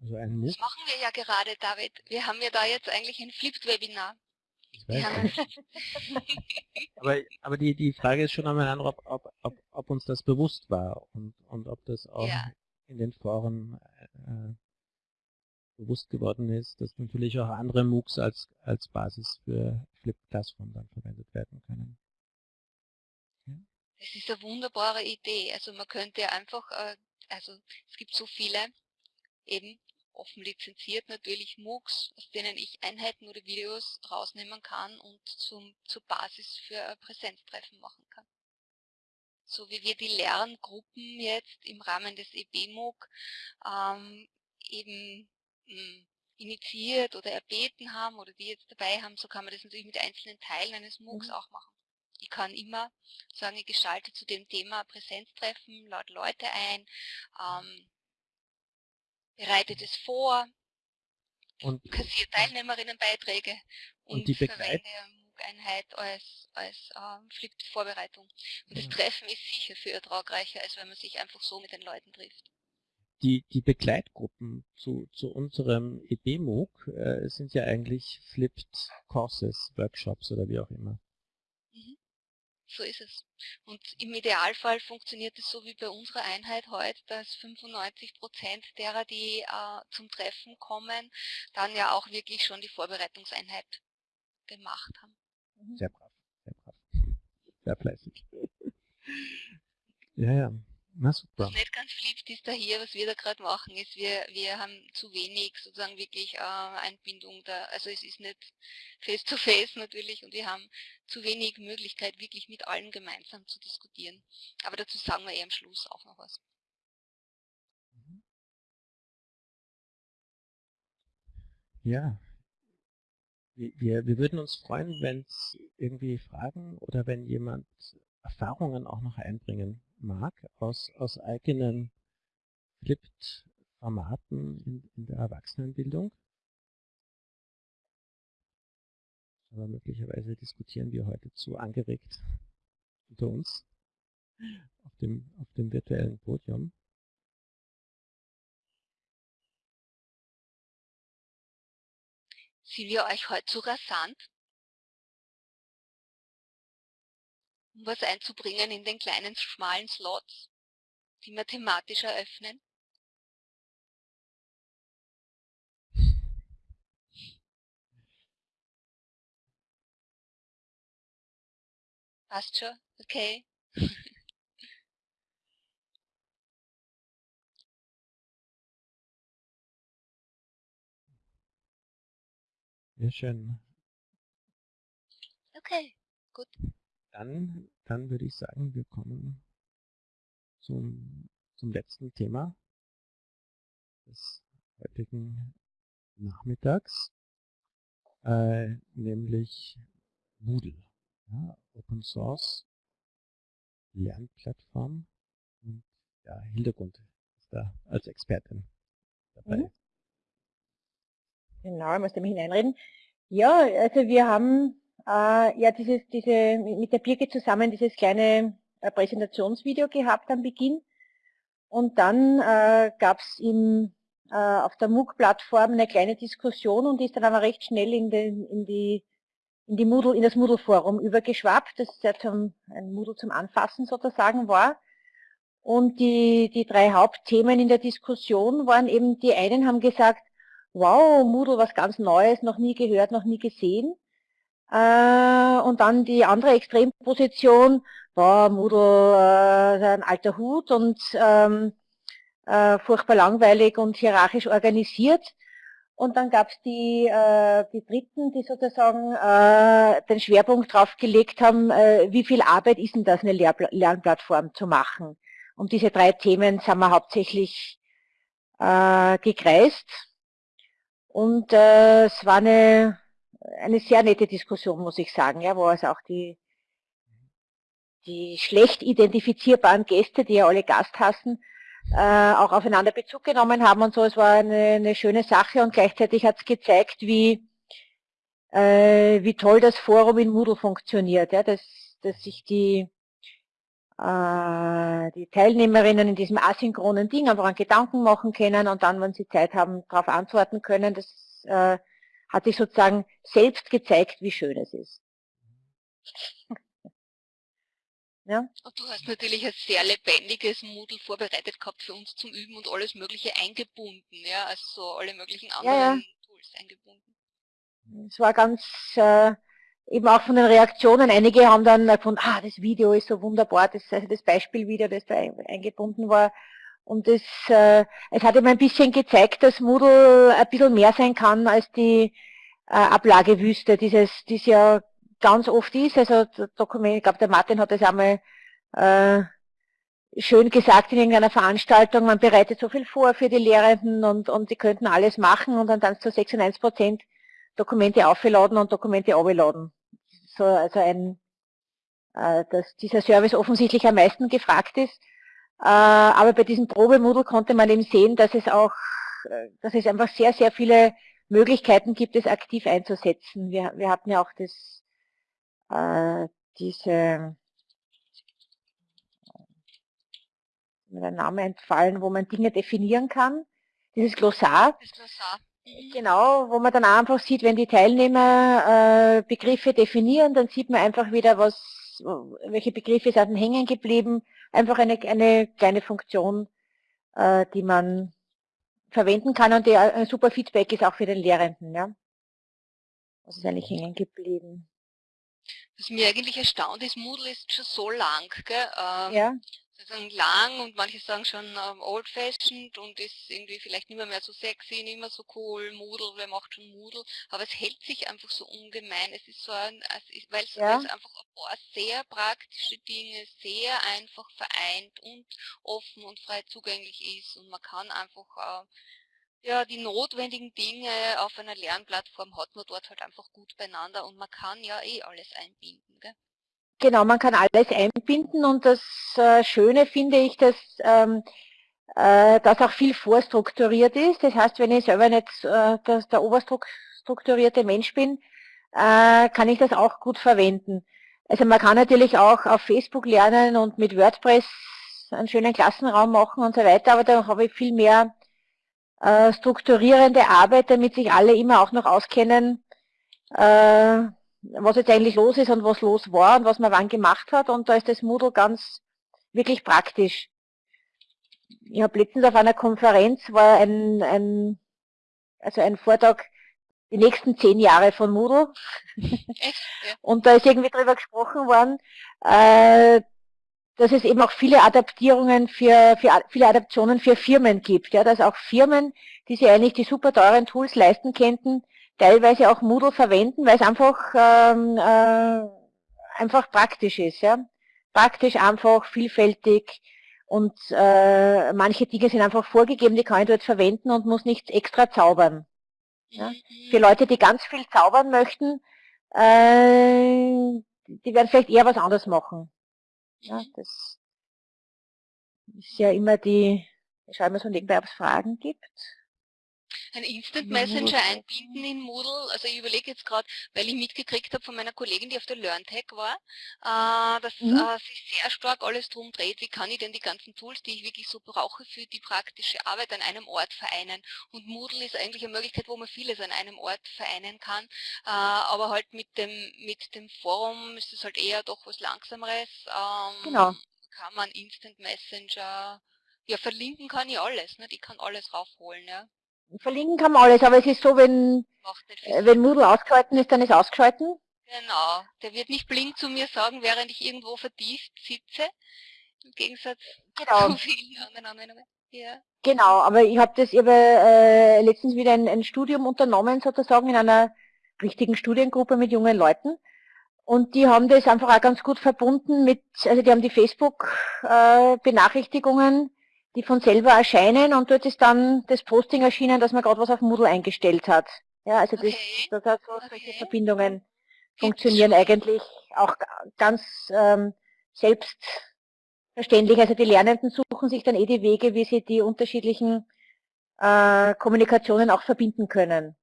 Also ein MOOC? Das machen wir ja gerade, David. Wir haben ja da jetzt eigentlich ein Flipped Webinar. aber aber die, die Frage ist schon einmal, ob, ob, ob, ob uns das bewusst war und, und ob das auch ja. in den Foren äh, bewusst geworden ist, dass natürlich auch andere MOOCs als, als Basis für Flip Classroom dann verwendet werden können. Ja? Das ist eine wunderbare Idee. Also man könnte einfach, äh, also es gibt so viele eben offen lizenziert natürlich MOOCs, aus denen ich Einheiten oder Videos rausnehmen kann und zum, zur Basis für Präsenztreffen machen kann. So wie wir die Lerngruppen jetzt im Rahmen des EBMOOC ähm, eben initiiert oder erbeten haben oder die jetzt dabei haben, so kann man das natürlich mit einzelnen Teilen eines MOOCs mhm. auch machen. Ich kann immer sagen, ich gestalte zu dem Thema Präsenztreffen, lade Leute ein, ähm, bereitet es vor, und, kassiert Teilnehmerinnenbeiträge und, und die verwende MOOC-Einheit als, als ähm, Flip-Vorbereitung. Und das Treffen ist sicher viel ertragreicher, als wenn man sich einfach so mit den Leuten trifft. Die, die Begleitgruppen zu, zu unserem EB-MOOC äh, sind ja eigentlich Flipped Courses, Workshops oder wie auch immer. Mhm so ist es. Und im Idealfall funktioniert es so wie bei unserer Einheit heute, dass 95 Prozent derer, die äh, zum Treffen kommen, dann ja auch wirklich schon die Vorbereitungseinheit gemacht haben. Mhm. Sehr brav, sehr brav. Sehr fleißig. ja, ja. Na super. Was nicht ganz fliebt ist da hier, was wir da gerade machen, ist, wir, wir haben zu wenig sozusagen wirklich äh, Einbindung da, also es ist nicht face to face natürlich und wir haben zu wenig Möglichkeit, wirklich mit allen gemeinsam zu diskutieren. Aber dazu sagen wir eher am Schluss auch noch was. Mhm. Ja, wir, wir würden uns freuen, wenn es irgendwie Fragen oder wenn jemand Erfahrungen auch noch einbringen mag aus, aus eigenen Flipped-Formaten in, in der Erwachsenenbildung. Aber möglicherweise diskutieren wir heute zu angeregt unter uns auf dem, auf dem virtuellen Podium. Sind wir euch heute zu rasant? Um was einzubringen in den kleinen, schmalen Slots, die wir thematisch eröffnen? Passt schon, okay. Sehr schön. Okay, gut. Dann, dann würde ich sagen, wir kommen zum, zum letzten Thema des heutigen Nachmittags, äh, nämlich Moodle, ja, Open Source Lernplattform und ja, Hintergrund ist da als Expertin dabei. Mhm. Genau, ich muss da mich hineinreden. Ja, also wir haben äh, ja dieses, diese, mit der Birke zusammen dieses kleine äh, Präsentationsvideo gehabt am Beginn. Und dann äh, gab es äh, auf der MOOC-Plattform eine kleine Diskussion und ist dann aber recht schnell in, den, in, die, in, die Moodle, in das Moodle-Forum übergeschwappt, das ja zum, ein Moodle zum Anfassen sozusagen war. Und die, die drei Hauptthemen in der Diskussion waren eben, die einen haben gesagt, wow, Moodle was ganz Neues, noch nie gehört, noch nie gesehen. Äh, und dann die andere Extremposition, war Moodle äh, ein alter Hut und ähm, äh, furchtbar langweilig und hierarchisch organisiert. Und dann gab es die, äh, die Dritten, die sozusagen äh, den Schwerpunkt drauf gelegt haben, äh, wie viel Arbeit ist denn das, eine Lehr Lernplattform zu machen. Um diese drei Themen sind wir hauptsächlich äh, gekreist. Und äh, es war eine, eine sehr nette Diskussion, muss ich sagen, ja, wo also auch die, die schlecht identifizierbaren Gäste, die ja alle Gast hassen, äh, auch aufeinander Bezug genommen haben und so. Es war eine, eine schöne Sache und gleichzeitig hat es gezeigt, wie, äh, wie toll das Forum in Moodle funktioniert, ja, dass, dass sich die, äh, die Teilnehmerinnen in diesem asynchronen Ding einfach einen Gedanken machen können und dann, wenn sie Zeit haben, darauf antworten können. Das äh, hat sich sozusagen selbst gezeigt, wie schön es ist. ja. Und du hast natürlich ein sehr lebendiges Moodle vorbereitet gehabt für uns zum Üben und alles Mögliche eingebunden, ja, also alle möglichen anderen ja, ja. Tools eingebunden. Es war ganz äh, eben auch von den Reaktionen, einige haben dann gefunden, ah, das Video ist so wunderbar, das, also das Beispielvideo, das da eingebunden war. Und es, äh, es hat eben ein bisschen gezeigt, dass Moodle ein bisschen mehr sein kann als die äh, Ablagewüste, dieses, die es ja ganz oft ist. Also Dokument, ich glaube, der Martin hat das einmal äh, schön gesagt in irgendeiner Veranstaltung, man bereitet so viel vor für die Lehrenden und, und die könnten alles machen und dann dann zu 96 Prozent Dokumente aufgeladen und Dokumente abgeladen. So, also ein, äh, dass dieser Service offensichtlich am meisten gefragt ist. Äh, aber bei diesem Probemodul konnte man eben sehen, dass es auch, äh, dass es einfach sehr, sehr viele Möglichkeiten gibt, es aktiv einzusetzen. Wir, wir hatten ja auch das, äh, diese, mir der Name entfallen, wo man Dinge definieren kann. Dieses Glossar. Das Glossar. Genau, wo man dann einfach sieht, wenn die Teilnehmer äh, Begriffe definieren, dann sieht man einfach wieder, was, welche Begriffe sind hängen geblieben. Einfach eine, eine kleine Funktion, äh, die man verwenden kann und der ein super Feedback ist auch für den Lehrenden. Ja. Was ist eigentlich hängen geblieben? Was mir eigentlich erstaunt ist, Moodle ist schon so lang. Gell? Ähm, ja sozusagen lang und manche sagen schon ähm, old-fashioned und ist irgendwie vielleicht nicht mehr, mehr so sexy, nicht mehr so cool, Moodle, wer macht schon Moodle, aber es hält sich einfach so ungemein. Es ist so ein, weil es ja. einfach ein paar sehr praktische Dinge sehr einfach vereint und offen und frei zugänglich ist und man kann einfach äh, ja, die notwendigen Dinge auf einer Lernplattform hat man dort halt einfach gut beieinander und man kann ja eh alles einbinden. Gell? Genau, man kann alles einbinden und das äh, Schöne finde ich, dass ähm, äh, das auch viel vorstrukturiert ist. Das heißt, wenn ich selber nicht äh, der oberstrukturierte Mensch bin, kann ich das auch gut verwenden. Also man kann natürlich auch auf Facebook lernen und mit WordPress einen schönen Klassenraum machen und so weiter, aber da habe ich viel mehr strukturierende Arbeit, damit sich alle immer auch noch auskennen, was jetzt eigentlich los ist und was los war und was man wann gemacht hat. Und da ist das Moodle ganz wirklich praktisch. Ich habe letztens auf einer Konferenz war ein, ein, also ein Vortrag, die nächsten zehn Jahre von Moodle. Und da ist irgendwie drüber gesprochen worden, äh, dass es eben auch viele Adaptierungen für, für viele Adaptionen für Firmen gibt, ja, dass auch Firmen, die sich eigentlich die super teuren Tools leisten könnten, teilweise auch Moodle verwenden, weil es einfach ähm, äh, einfach praktisch ist, ja, praktisch, einfach, vielfältig und äh, manche Dinge sind einfach vorgegeben, die kann ich dort verwenden und muss nichts extra zaubern. Ja. Für Leute, die ganz viel zaubern möchten, äh, die werden vielleicht eher was anderes machen. Ja, das ist ja immer die, ich schaue mal so nebenbei, ob es Fragen gibt. Ein Instant Messenger einbinden in Moodle, also ich überlege jetzt gerade, weil ich mitgekriegt habe von meiner Kollegin, die auf der LearnTech war, äh, dass mhm. äh, sich sehr stark alles drum dreht, wie kann ich denn die ganzen Tools, die ich wirklich so brauche für die praktische Arbeit an einem Ort vereinen. Und Moodle ist eigentlich eine Möglichkeit, wo man vieles an einem Ort vereinen kann, äh, aber halt mit dem, mit dem Forum ist es halt eher doch was Langsameres. Ähm, genau. Kann man Instant Messenger ja, verlinken kann ich alles, ne? Ich kann alles raufholen, ja. Verlinken kann man alles, aber es ist so, wenn, äh, wenn Moodle ausgeschalten ist, dann ist ausgeschalten. Genau, der wird nicht blink zu mir sagen, während ich irgendwo vertieft sitze, im Gegensatz genau. zu vielen anderen Anwendungen. Ja. Genau, aber ich habe das ich hab, äh, letztens wieder ein, ein Studium unternommen, sozusagen in einer richtigen Studiengruppe mit jungen Leuten. Und die haben das einfach auch ganz gut verbunden mit, also die haben die Facebook-Benachrichtigungen äh, die von selber erscheinen und dort ist dann das Posting erschienen, dass man gerade was auf Moodle eingestellt hat. Ja, also das, okay. das hat so okay. solche Verbindungen funktionieren eigentlich auch ganz ähm, selbstverständlich. Also die Lernenden suchen sich dann eh die Wege, wie sie die unterschiedlichen äh, Kommunikationen auch verbinden können.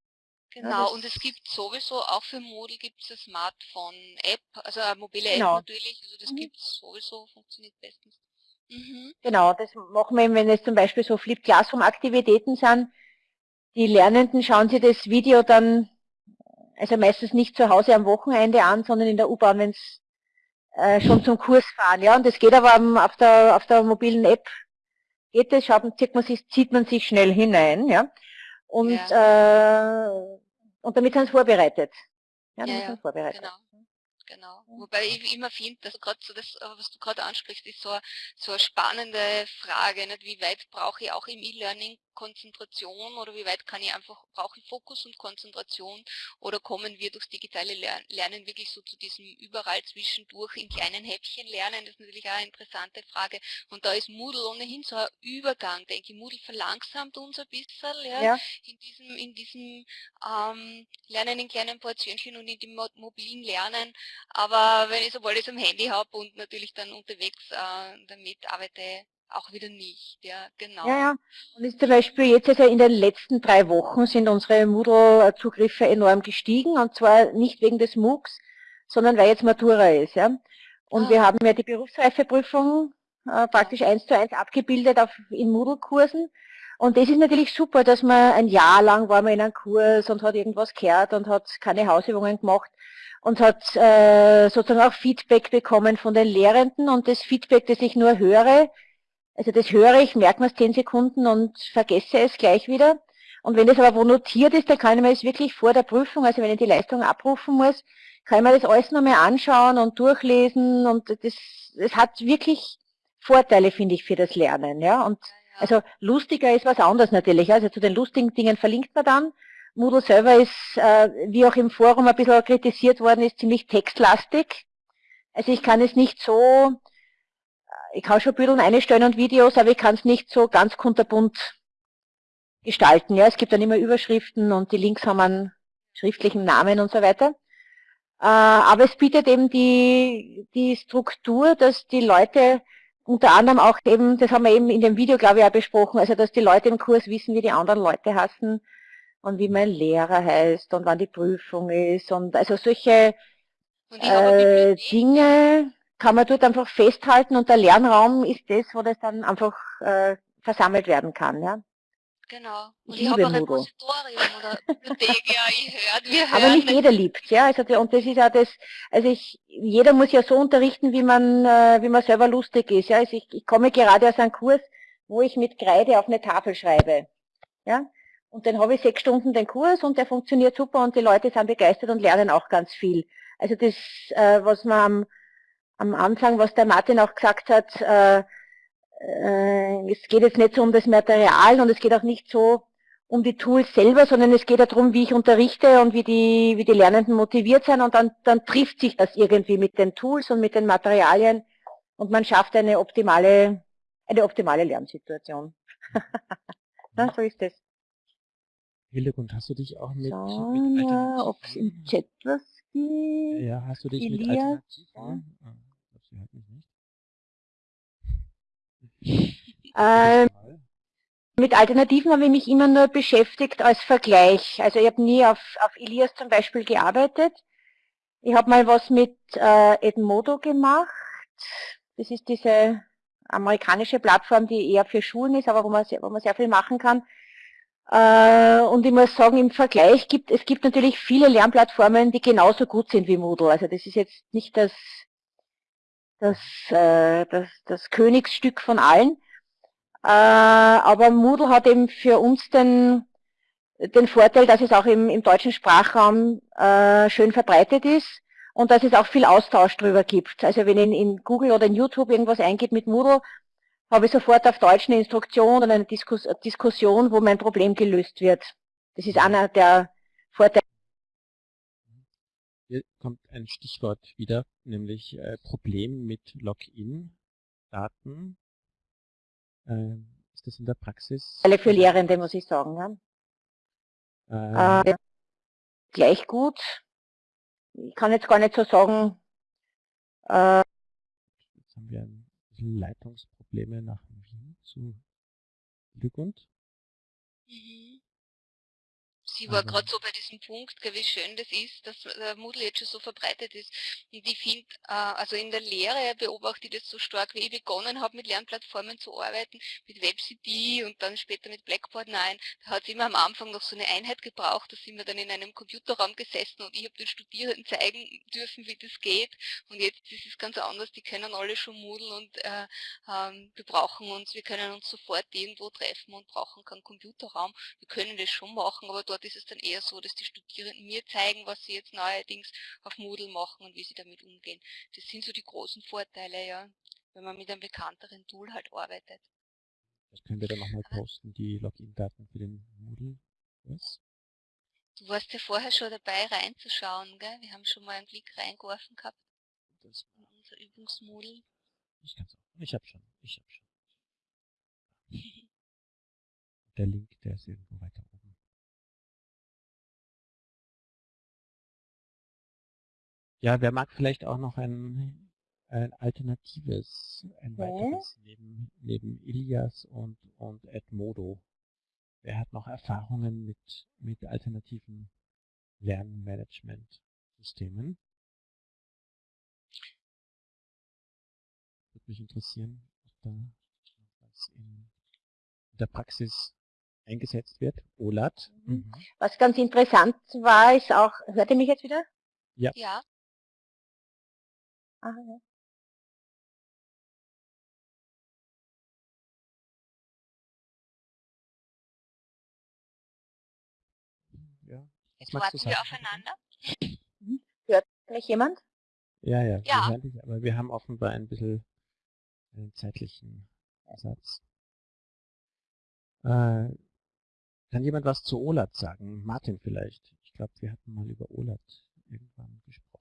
Genau, ja, und es gibt sowieso, auch für Moodle gibt es eine Smartphone-App, also eine mobile App genau. natürlich, also das mhm. gibt es sowieso, funktioniert bestens. Mhm. Genau, das machen wir, wenn es zum Beispiel so Flip Classroom Aktivitäten sind. Die Lernenden schauen sich das Video dann, also meistens nicht zu Hause am Wochenende an, sondern in der U-Bahn, wenn es äh, schon zum Kurs fahren. Ja, und das geht aber auf der, auf der mobilen App, geht es, schaut, zieht, man sich, zieht man sich schnell hinein. Ja, und, ja. Äh, und damit sind sie vorbereitet. Ja, damit ja, sind sie vorbereitet. Genau genau. Wobei ich immer finde, dass gerade so das, äh, was du gerade ansprichst, ist so, so eine spannende Frage, nicht? wie weit brauche ich auch im E-Learning Konzentration oder wie weit kann ich einfach, brauche ich Fokus und Konzentration oder kommen wir durchs digitale Lernen wirklich so zu diesem überall zwischendurch in kleinen Häppchen lernen, das ist natürlich auch eine interessante Frage und da ist Moodle ohnehin so ein Übergang, denke ich, Moodle verlangsamt uns ein bisschen ja, ja. in diesem, in diesem ähm, Lernen in kleinen Portionchen und in dem mobilen Lernen, aber wenn ich sobald ich es am Handy habe und natürlich dann unterwegs äh, damit arbeite, auch wieder nicht, ja, genau. Ja, ja. Und ist zum Beispiel jetzt also in den letzten drei Wochen sind unsere Moodle-Zugriffe enorm gestiegen und zwar nicht wegen des MOOCs, sondern weil jetzt Matura ist, ja. Und ah. wir haben ja die Berufsreifeprüfung äh, praktisch eins zu eins abgebildet auf, in Moodle-Kursen. Und das ist natürlich super, dass man ein Jahr lang war man in einem Kurs und hat irgendwas gehört und hat keine Hausübungen gemacht und hat äh, sozusagen auch Feedback bekommen von den Lehrenden und das Feedback, das ich nur höre, also das höre ich, merke mir es zehn Sekunden und vergesse es gleich wieder. Und wenn das aber wo notiert ist, dann kann ich mir das wirklich vor der Prüfung, also wenn ich die Leistung abrufen muss, kann ich mir das alles nochmal anschauen und durchlesen und das, das hat wirklich Vorteile, finde ich, für das Lernen. Ja? Und also lustiger ist was anderes natürlich. Also zu den lustigen Dingen verlinkt man dann. Moodle selber ist, äh, wie auch im Forum ein bisschen kritisiert worden ist, ziemlich textlastig. Also ich kann es nicht so ich kann schon Bilder einstellen und Videos, aber ich kann es nicht so ganz kunterbunt gestalten. Ja, es gibt dann immer Überschriften und die Links haben einen schriftlichen Namen und so weiter. Äh, aber es bietet eben die, die Struktur, dass die Leute unter anderem auch eben, das haben wir eben in dem Video, glaube ich, auch besprochen, also dass die Leute im Kurs wissen, wie die anderen Leute hassen und wie mein Lehrer heißt und wann die Prüfung ist und also solche äh, Dinge, kann man dort einfach festhalten und der Lernraum ist das, wo das dann einfach äh, versammelt werden kann. Ja. Genau. Und ich, ich oder Bibliothek, ja, hören. Aber nicht jeder liebt ja. Also, und das ist ja das, also ich, jeder muss ja so unterrichten, wie man, äh, wie man selber lustig ist. Ja. Also ich, ich komme gerade aus einem Kurs, wo ich mit Kreide auf eine Tafel schreibe. Ja. Und dann habe ich sechs Stunden den Kurs und der funktioniert super und die Leute sind begeistert und lernen auch ganz viel. Also das, äh, was man am, am Anfang, was der Martin auch gesagt hat, äh, es geht jetzt nicht so um das Material und es geht auch nicht so um die Tools selber, sondern es geht darum, wie ich unterrichte und wie die, wie die Lernenden motiviert sind und dann, dann trifft sich das irgendwie mit den Tools und mit den Materialien und man schafft eine optimale, eine optimale Lernsituation. ja, so ist es. Hildegund, hast du dich auch mit, Schauen mit wir, ob es im Chat was gibt. Ja, hast du dich Elias, mit Alternativen? Ja. Ah, ich glaube, sie nicht. Ähm, mit Alternativen habe ich mich immer nur beschäftigt als Vergleich. Also ich habe nie auf, auf Ilias zum Beispiel gearbeitet. Ich habe mal was mit äh, Edmodo gemacht. Das ist diese amerikanische Plattform, die eher für Schulen ist, aber wo man sehr, wo man sehr viel machen kann. Äh, und ich muss sagen, im Vergleich gibt es gibt natürlich viele Lernplattformen, die genauso gut sind wie Moodle. Also das ist jetzt nicht das, das, äh, das, das Königsstück von allen. Äh, aber Moodle hat eben für uns den, den Vorteil, dass es auch im, im deutschen Sprachraum äh, schön verbreitet ist und dass es auch viel Austausch drüber gibt. Also wenn ich in, in Google oder in YouTube irgendwas eingibt mit Moodle, habe ich sofort auf Deutsch eine Instruktion oder eine Diskus Diskussion, wo mein Problem gelöst wird. Das ist einer der Vorteile. Hier kommt ein Stichwort wieder, nämlich äh, Problem mit Login-Daten ist das in der Praxis? Alle für Lehrende, muss ich sagen. Ja. Äh, äh, gleich gut. Ich kann jetzt gar nicht so sagen. Äh, jetzt haben wir ein bisschen Leitungsprobleme nach Wien zu Lügund. Mhm. Sie war gerade so bei diesem Punkt, wie schön das ist, dass der Moodle jetzt schon so verbreitet ist. Und ich finde, äh, also in der Lehre beobachte ich das so stark, wie ich begonnen habe, mit Lernplattformen zu arbeiten, mit WebCD und dann später mit Blackboard 9. Da hat es immer am Anfang noch so eine Einheit gebraucht, da sind wir dann in einem Computerraum gesessen und ich habe den Studierenden zeigen dürfen, wie das geht. Und jetzt ist es ganz anders, die können alle schon Moodle und äh, ähm, wir brauchen uns, wir können uns sofort irgendwo treffen und brauchen keinen Computerraum. Wir können das schon machen, aber dort ist es dann eher so, dass die Studierenden mir zeigen, was sie jetzt neuerdings auf Moodle machen und wie sie damit umgehen. Das sind so die großen Vorteile, ja, wenn man mit einem bekannteren Tool halt arbeitet. Das können wir dann nochmal posten, die Login-Daten für den Moodle. Was? Du warst ja vorher schon dabei reinzuschauen, gell? Wir haben schon mal einen Blick reingeworfen gehabt. Das in unser Übungsmoodle. Ich kann's auch. Ich hab schon. Ich hab schon. der Link, der ist irgendwo weiter Ja, wer mag vielleicht auch noch ein, ein alternatives, ein weiteres neben, neben Ilias und, und Edmodo? Wer hat noch Erfahrungen mit, mit alternativen Lernmanagement-Systemen? Würde mich interessieren, ob da was in der Praxis eingesetzt wird. OLAT. Mhm. Was ganz interessant war, ist auch, hört ihr mich jetzt wieder? Ja. Ja. Ah, ja. Ja. Jetzt warten wir aufeinander. Mhm. Hört mich jemand? Ja, ja, Ja. wir hören dich, aber wir haben offenbar ein bisschen einen zeitlichen Ersatz. Äh, kann jemand was zu OLAT sagen? Martin vielleicht. Ich glaube, wir hatten mal über OLAT irgendwann gesprochen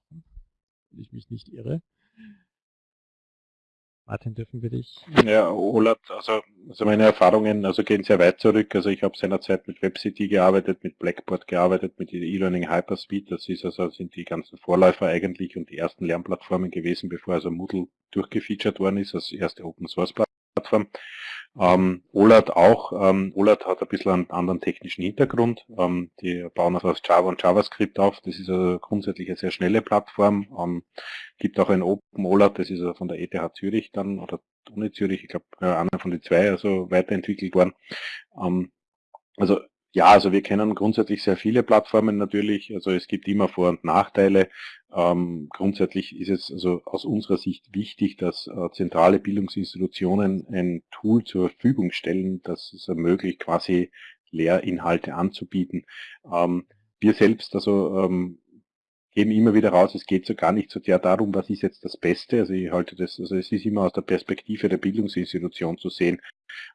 wenn ich mich nicht irre. Martin, dürfen wir dich? Ja, Olat, also, also meine Erfahrungen also gehen sehr weit zurück. Also ich habe seinerzeit mit WebCity gearbeitet, mit Blackboard gearbeitet, mit E-Learning Hyperspeed. Das ist also sind die ganzen Vorläufer eigentlich und die ersten Lernplattformen gewesen, bevor also Moodle durchgefeatured worden ist als erste Open Source Plattform. Ähm, OLAT auch. Ähm, OLAT hat ein bisschen einen anderen technischen Hintergrund. Ähm, die bauen also aus Java und JavaScript auf. Das ist also grundsätzlich eine sehr schnelle Plattform. Ähm, gibt auch ein Open OLAT, das ist also von der ETH Zürich dann, oder Uni Zürich, ich glaube, einer von den zwei also weiterentwickelt worden. Ähm, also ja, also wir kennen grundsätzlich sehr viele Plattformen natürlich. Also es gibt immer Vor- und Nachteile. Ähm, grundsätzlich ist es also aus unserer Sicht wichtig, dass äh, zentrale Bildungsinstitutionen ein Tool zur Verfügung stellen, das es ermöglicht, quasi Lehrinhalte anzubieten. Ähm, wir selbst, also ähm, geben immer wieder raus, es geht so gar nicht so sehr darum, was ist jetzt das Beste. Also ich halte das, also es ist immer aus der Perspektive der Bildungsinstitution zu sehen.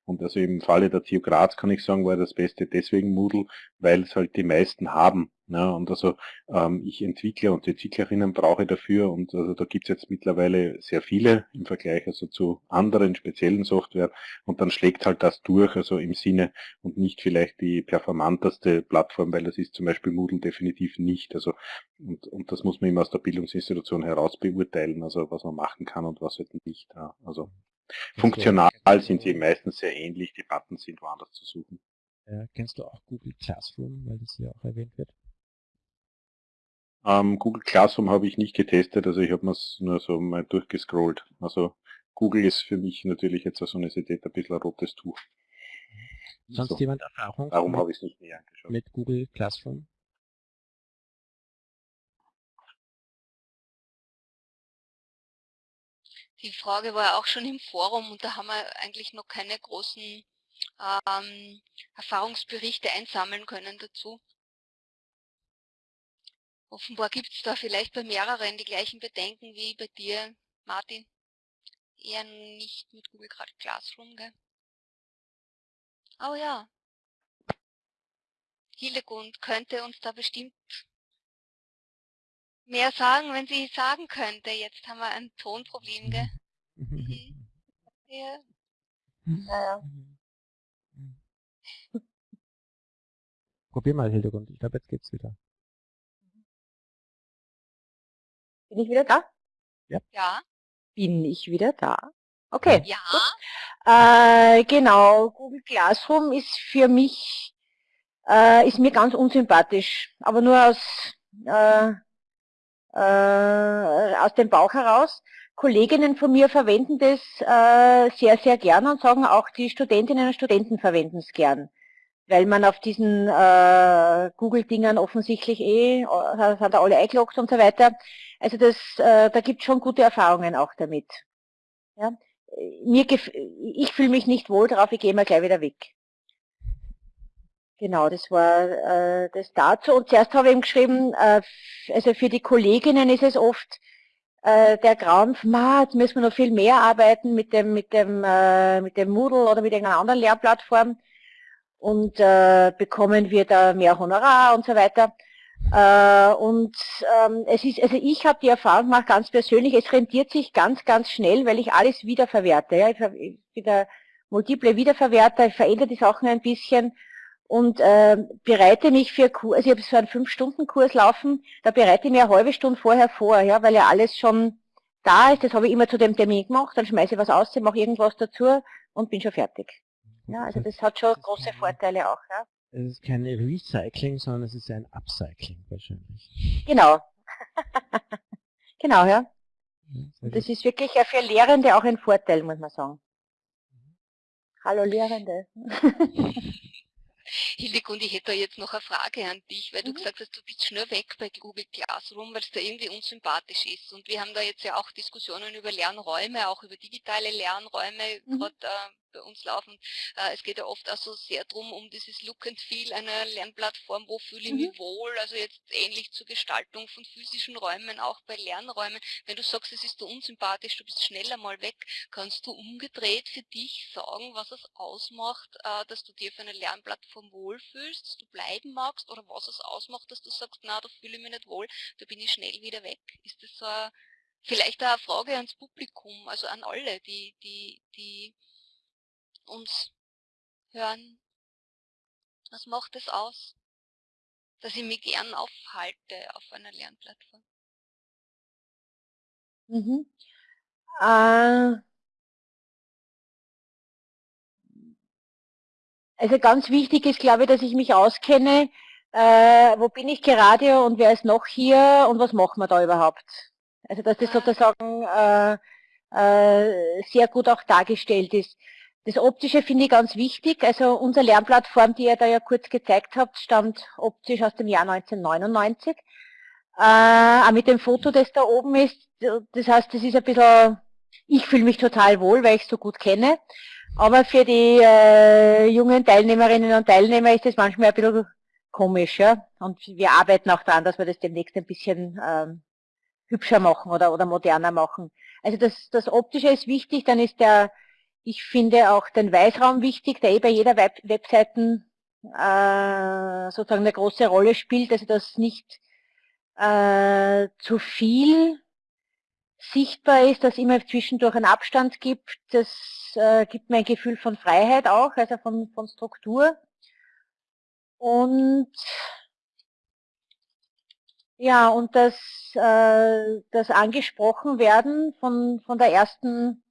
Und also im Falle der TU Graz kann ich sagen, war das Beste deswegen Moodle, weil es halt die meisten haben. Ja, und also ähm, ich Entwickler und Entwicklerinnen brauche dafür und also da gibt es jetzt mittlerweile sehr viele im Vergleich also zu anderen speziellen Software und dann schlägt halt das durch, also im Sinne und nicht vielleicht die performanteste Plattform, weil das ist zum Beispiel Moodle definitiv nicht. Also und, und das muss man immer aus der Bildungsinstitution heraus beurteilen, also was man machen kann und was halt nicht. Ja. Also funktional sind sie meistens sehr ähnlich, die Buttons sind woanders zu suchen. Ja, kennst du auch Google Classroom, weil das hier auch erwähnt wird? Ähm, Google Classroom habe ich nicht getestet, also ich habe mir nur so mal durchgescrollt. Also Google ist für mich natürlich jetzt als Universität ein bisschen ein rotes Tuch. Sonst so. jemand Erfahrung? Darum habe ich es nicht näher angeschaut. Mit Google Classroom? Die Frage war auch schon im Forum und da haben wir eigentlich noch keine großen ähm, Erfahrungsberichte einsammeln können dazu. Offenbar gibt es da vielleicht bei mehreren die gleichen Bedenken wie bei dir, Martin. Eher nicht mit Google Classroom, gell? Oh ja. Hildegund könnte uns da bestimmt mehr sagen, wenn sie sagen könnte. Jetzt haben wir ein Tonproblem, gell? Mhm. Ja. Ja, Probier mal, Hildegund. Ich glaube, jetzt geht's wieder. Bin ich wieder da? Ja. Ja. Bin ich wieder da? Okay. Ja. Äh, genau, Google Classroom ist für mich, äh, ist mir ganz unsympathisch, aber nur aus, äh, äh, aus dem Bauch heraus. Kolleginnen von mir verwenden das äh, sehr, sehr gern und sagen auch die Studentinnen und Studenten verwenden es gern weil man auf diesen äh, Google-Dingern offensichtlich eh, äh, sind da alle eingeloggt und so weiter. Also das, äh, da gibt es schon gute Erfahrungen auch damit. Ja? Mir ich fühle mich nicht wohl drauf, ich gehe mal gleich wieder weg. Genau, das war äh, das dazu. Und zuerst habe ich ihm geschrieben, äh, also für die Kolleginnen ist es oft äh, der Grauen, ma, jetzt müssen wir noch viel mehr arbeiten mit dem, mit dem, äh, mit dem Moodle oder mit irgendeiner anderen Lehrplattform und äh, bekommen wir da mehr Honorar und so weiter. Äh, und ähm, es ist, also ich habe die Erfahrung gemacht, ganz persönlich, es rentiert sich ganz, ganz schnell, weil ich alles wiederverwerte. Ja? Ich, ich bin der multiple Wiederverwerter, ich verändere die Sachen ein bisschen und äh, bereite mich für Kurs, also ich habe so einen Fünf-Stunden-Kurs laufen, da bereite ich mir eine halbe Stunde vorher vor, ja, weil ja alles schon da ist, das habe ich immer zu dem Termin gemacht, dann schmeiße ich was aus, mache irgendwas dazu und bin schon fertig. Ja, also das hat schon große Vorteile auch. Ja. Es ist kein Recycling, sondern es ist ein Upcycling wahrscheinlich. Genau. genau, ja. ja das ist wirklich ja für Lehrende auch ein Vorteil, muss man sagen. Mhm. Hallo Lehrende. Hildegund, ich hätte da jetzt noch eine Frage an dich, weil mhm. du gesagt hast, du bist schnell weg bei Google Classroom, weil es da irgendwie unsympathisch ist. Und wir haben da jetzt ja auch Diskussionen über Lernräume, auch über digitale Lernräume, mhm. gerade äh, bei uns laufen. Äh, es geht ja oft auch so sehr drum um dieses Look and Feel einer Lernplattform, wo fühle ich mhm. mich wohl, also jetzt ähnlich zur Gestaltung von physischen Räumen, auch bei Lernräumen. Wenn du sagst, es ist so unsympathisch, du bist schneller mal weg, kannst du umgedreht für dich sagen, was es ausmacht, äh, dass du dir für eine Lernplattform wohlfühlst, dass du bleiben magst oder was es ausmacht, dass du sagst, na, da fühle ich mich nicht wohl, da bin ich schnell wieder weg. Ist das so eine, vielleicht eine Frage ans Publikum, also an alle, die, die, die uns hören. Was macht es aus, dass ich mich gern aufhalte auf einer Lernplattform? Mhm. Äh, also ganz wichtig ist, glaube ich, dass ich mich auskenne, äh, wo bin ich gerade und wer ist noch hier und was machen wir da überhaupt. Also dass das sozusagen äh, äh, sehr gut auch dargestellt ist. Das Optische finde ich ganz wichtig. Also unsere Lernplattform, die ihr da ja kurz gezeigt habt, stammt optisch aus dem Jahr 1999. Äh, auch mit dem Foto, das da oben ist. Das heißt, das ist ein bisschen, ich fühle mich total wohl, weil ich es so gut kenne. Aber für die äh, jungen Teilnehmerinnen und Teilnehmer ist das manchmal ein bisschen komisch. Ja? Und wir arbeiten auch daran, dass wir das demnächst ein bisschen ähm, hübscher machen oder, oder moderner machen. Also das, das Optische ist wichtig, dann ist der, ich finde auch den Weißraum wichtig, der eh bei jeder Web Webseiten äh, sozusagen eine große Rolle spielt, also dass nicht äh, zu viel sichtbar ist, dass immer zwischendurch einen Abstand gibt. Das äh, gibt mir ein Gefühl von Freiheit auch, also von, von Struktur. Und ja, und das, äh, das angesprochen werden von, von der ersten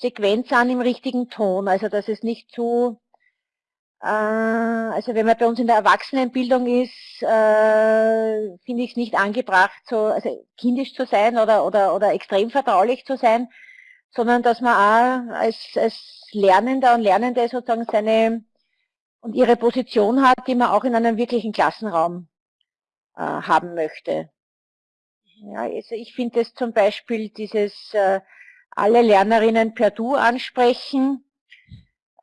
Sequenz an im richtigen Ton, also dass es nicht zu äh, also wenn man bei uns in der Erwachsenenbildung ist, äh, finde ich es nicht angebracht, so also kindisch zu sein oder, oder, oder extrem vertraulich zu sein, sondern dass man auch als, als Lernender und Lernende sozusagen seine und ihre Position hat, die man auch in einem wirklichen Klassenraum äh, haben möchte. Ja, also ich finde es zum Beispiel dieses äh, alle Lernerinnen per Du ansprechen,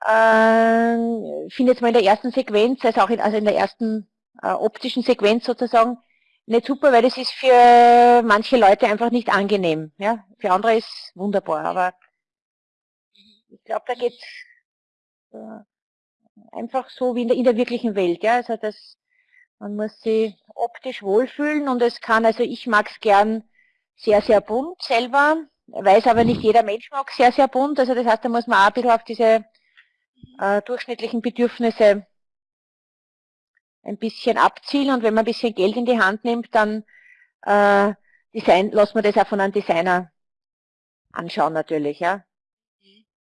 äh, finde jetzt mal in der ersten Sequenz, also auch in, also in der ersten äh, optischen Sequenz sozusagen, nicht super, weil das ist für manche Leute einfach nicht angenehm. Ja? Für andere ist wunderbar, aber ich glaube, da geht äh, einfach so wie in der, in der wirklichen Welt. Ja? Also das, man muss sich optisch wohlfühlen und es kann, also ich mag es gern sehr, sehr bunt selber, weiß aber nicht jeder Mensch mag sehr, sehr bunt. Also das heißt, da muss man auch ein bisschen auf diese äh, durchschnittlichen Bedürfnisse ein bisschen abzielen und wenn man ein bisschen Geld in die Hand nimmt, dann äh, Design, lassen wir das auch von einem Designer anschauen natürlich. Ja.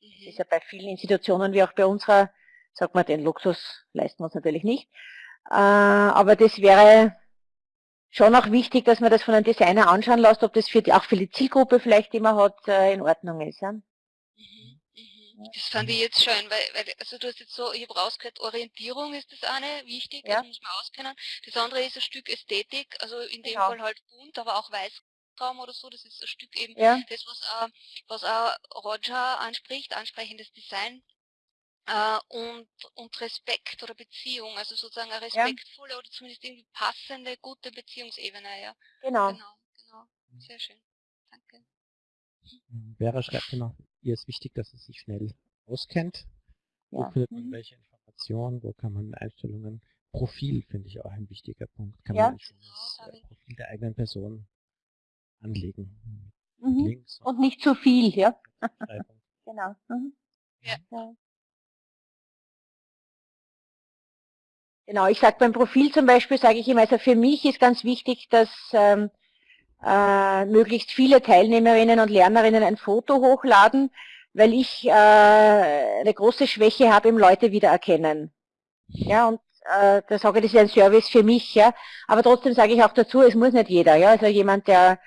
Das ist ja bei vielen Institutionen wie auch bei unserer, sagt man, den Luxus leisten wir uns natürlich nicht. Äh, aber das wäre schon auch wichtig, dass man das von einem Designer anschauen lässt, ob das für die, auch für die Zielgruppe vielleicht, die man hat, äh, in Ordnung ist. Ja. Das fand ich jetzt schön, weil, weil also du hast jetzt so, ich habe rausgehört, Orientierung ist das eine, wichtig, ja. das muss man auskennen. Das andere ist ein Stück Ästhetik, also in dem genau. Fall halt bunt, aber auch Weißraum oder so, das ist ein Stück eben ja. das, was, äh, was auch Roger anspricht, ansprechendes Design. Äh, und, und Respekt oder Beziehung, also sozusagen eine respektvolle ja. oder zumindest irgendwie passende, gute Beziehungsebene, ja. Genau. Genau, genau. Sehr schön. Danke. Vera schreibt noch, ihr ist wichtig, dass es sich schnell auskennt. Wo findet man mhm. welche Informationen, wo kann man Einstellungen, Profil finde ich auch ein wichtiger Punkt. Kann ja. man ein schönes äh, Profil der eigenen Person anlegen. Mhm. Links und, und, nicht zu viel, ja. genau. Mhm. Ja. Genau, ich sage beim Profil zum Beispiel, sage ich immer, also für mich ist ganz wichtig, dass ähm, äh, möglichst viele Teilnehmerinnen und Lernerinnen ein Foto hochladen, weil ich äh, eine große Schwäche habe im Leute wiedererkennen. Ja, und äh, da sage ich, das ist ein Service für mich, ja. Aber trotzdem sage ich auch dazu, es muss nicht jeder, ja. Also jemand, der,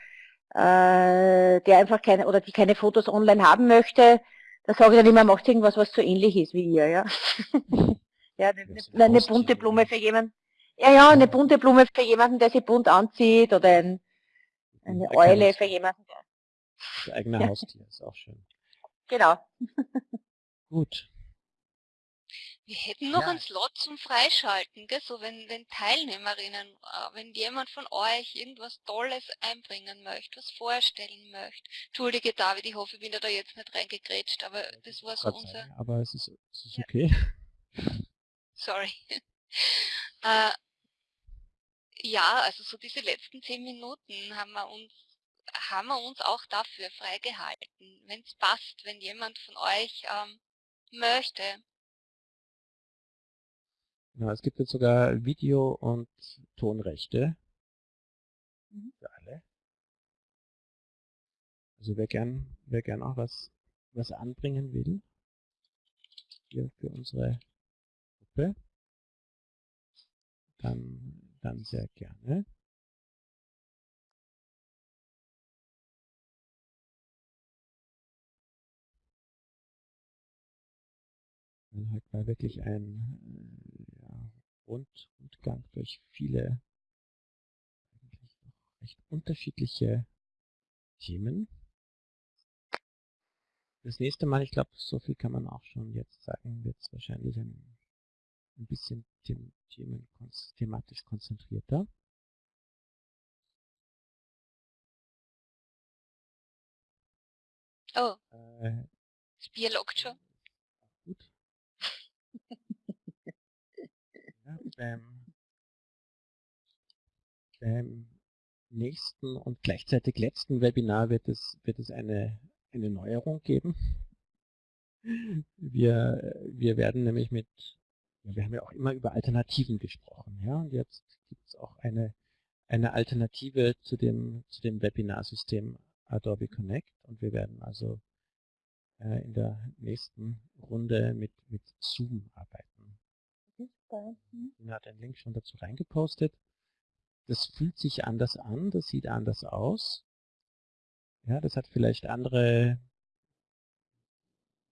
äh, der einfach keine oder die keine Fotos online haben möchte, da sage ich dann immer, macht irgendwas, was so ähnlich ist wie ihr, ja. ja, eine, eine, eine bunte Blume für jemanden. Ja, ja, eine bunte Blume für jemanden, der sich bunt anzieht oder ein, eine Eule für jemanden. Das eigene ja. Haustier ist auch schön. Genau. Gut. Wir hätten noch ja. einen Slot zum Freischalten, gell? so wenn, wenn Teilnehmerinnen, äh, wenn jemand von euch irgendwas Tolles einbringen möchte, was vorstellen möchte. Entschuldige David, ich hoffe, ich bin da jetzt nicht reingegrätscht, aber das war so unser... Sein, aber es ist, es ist okay. Sorry. äh, ja, also so diese letzten zehn Minuten haben wir uns haben wir uns auch dafür freigehalten, wenn es passt, wenn jemand von euch ähm, möchte. Ja, es gibt jetzt sogar Video- und Tonrechte mhm. für alle. Also wer gern, wer gern auch was, was anbringen will, hier für unsere Gruppe, dann dann sehr gerne. Weil heute war wirklich ein äh, ja, Rund, Rundgang durch viele recht unterschiedliche Themen. das nächste Mal, ich glaube, so viel kann man auch schon jetzt sagen, wird es wahrscheinlich ein, ein bisschen them thematisch konzentrierter. Oh. Äh, lockt schon. Gut. ja, beim, beim nächsten und gleichzeitig letzten Webinar wird es, wird es eine, eine Neuerung geben. Wir, wir werden nämlich mit, wir haben ja auch immer über Alternativen gesprochen, ja, und jetzt gibt es auch eine, eine Alternative zu dem, zu dem Webinarsystem Adobe Connect und wir werden also äh, in der nächsten Runde mit, mit Zoom arbeiten. Ina hat einen Link schon dazu reingepostet. Das fühlt sich anders an, das sieht anders aus. Ja, das hat vielleicht andere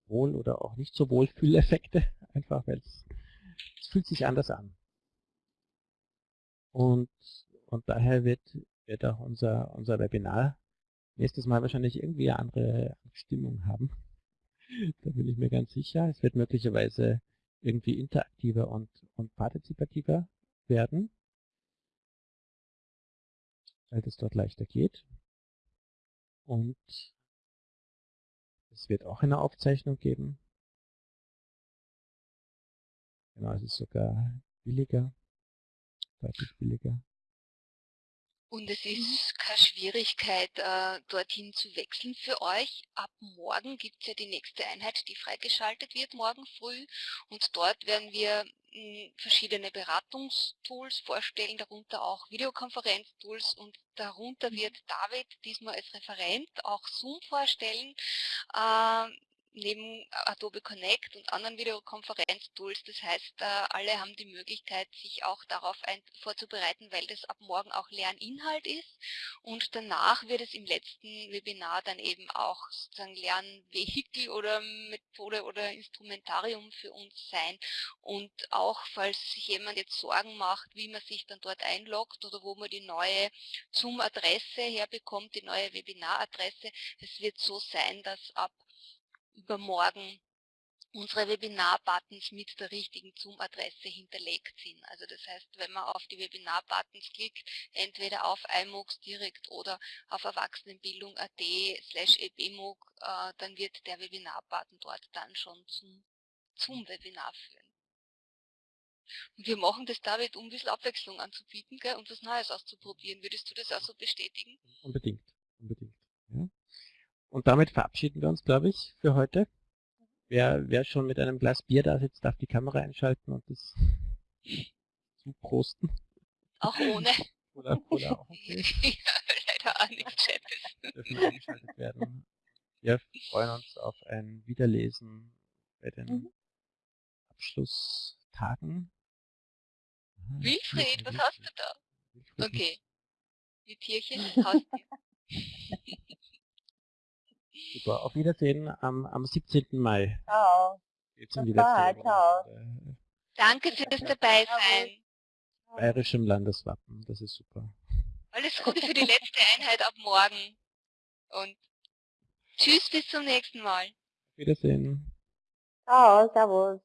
Wohl- oder auch nicht so Wohlfühleffekte, einfach weil es, es fühlt sich anders an. Und, und daher wird, wird auch unser, unser Webinar nächstes Mal wahrscheinlich irgendwie eine andere Stimmung haben. da bin ich mir ganz sicher. Es wird möglicherweise irgendwie interaktiver und, und partizipativer werden, weil das dort leichter geht. Und es wird auch eine Aufzeichnung geben. Genau, es ist sogar billiger, deutlich billiger. Und es ist keine Schwierigkeit, äh, dorthin zu wechseln für euch. Ab morgen gibt es ja die nächste Einheit, die freigeschaltet wird, morgen früh. Und dort werden wir hm, verschiedene Beratungstools vorstellen, darunter auch Videokonferenztools und darunter mhm. wird David diesmal als Referent auch Zoom vorstellen. Neben Adobe Connect und anderen Videokonferenztools. Das heißt, äh, alle haben die Möglichkeit, sich auch darauf vorzubereiten, weil das ab morgen auch Lerninhalt ist. Und danach wird es im letzten Webinar dann eben auch sozusagen Lernvehikel oder Methode oder Instrumentarium für uns sein. Und auch, falls sich jemand jetzt Sorgen macht, wie man sich dann dort einloggt oder wo man die neue Zoom-Adresse herbekommt, die neue Webinar-Adresse, es wird so sein, dass ab übermorgen unsere Webinar-Buttons mit der richtigen Zoom-Adresse hinterlegt sind. Also das heißt, wenn man auf die Webinar-Buttons klickt, entweder auf iMOOCs direkt oder auf erwachsenenbildung.at slash ebmooc, äh, dann wird der Webinar-Button dort dann schon zum Zoom-Webinar führen. Und wir machen das David, um ein bisschen Abwechslung anzubieten gell, und was Neues auszuprobieren. Würdest du das auch so bestätigen? Unbedingt. Und damit verabschieden wir uns, glaube ich, für heute. Wer, wer schon mit einem Glas Bier da sitzt, darf die Kamera einschalten und das zuprosten. Auch ohne. Oder, oder auch okay. ja, leider auch nichts Schönes. Dürfen eingeschaltet werden. Wir freuen uns auf ein Wiederlesen bei den mhm. Abschlusstagen. Wilfried, was hast du da? Okay. Die Tierchen, Haustier. Super. Auf Wiedersehen am, am 17. Mai. Ciao. Jetzt in die letzte Ciao. Danke für das Dabeisein. Bayerischem Landeswappen, das ist super. Alles Gute für die letzte Einheit ab morgen. Und tschüss bis zum nächsten Mal. Auf Wiedersehen. Ciao, servus.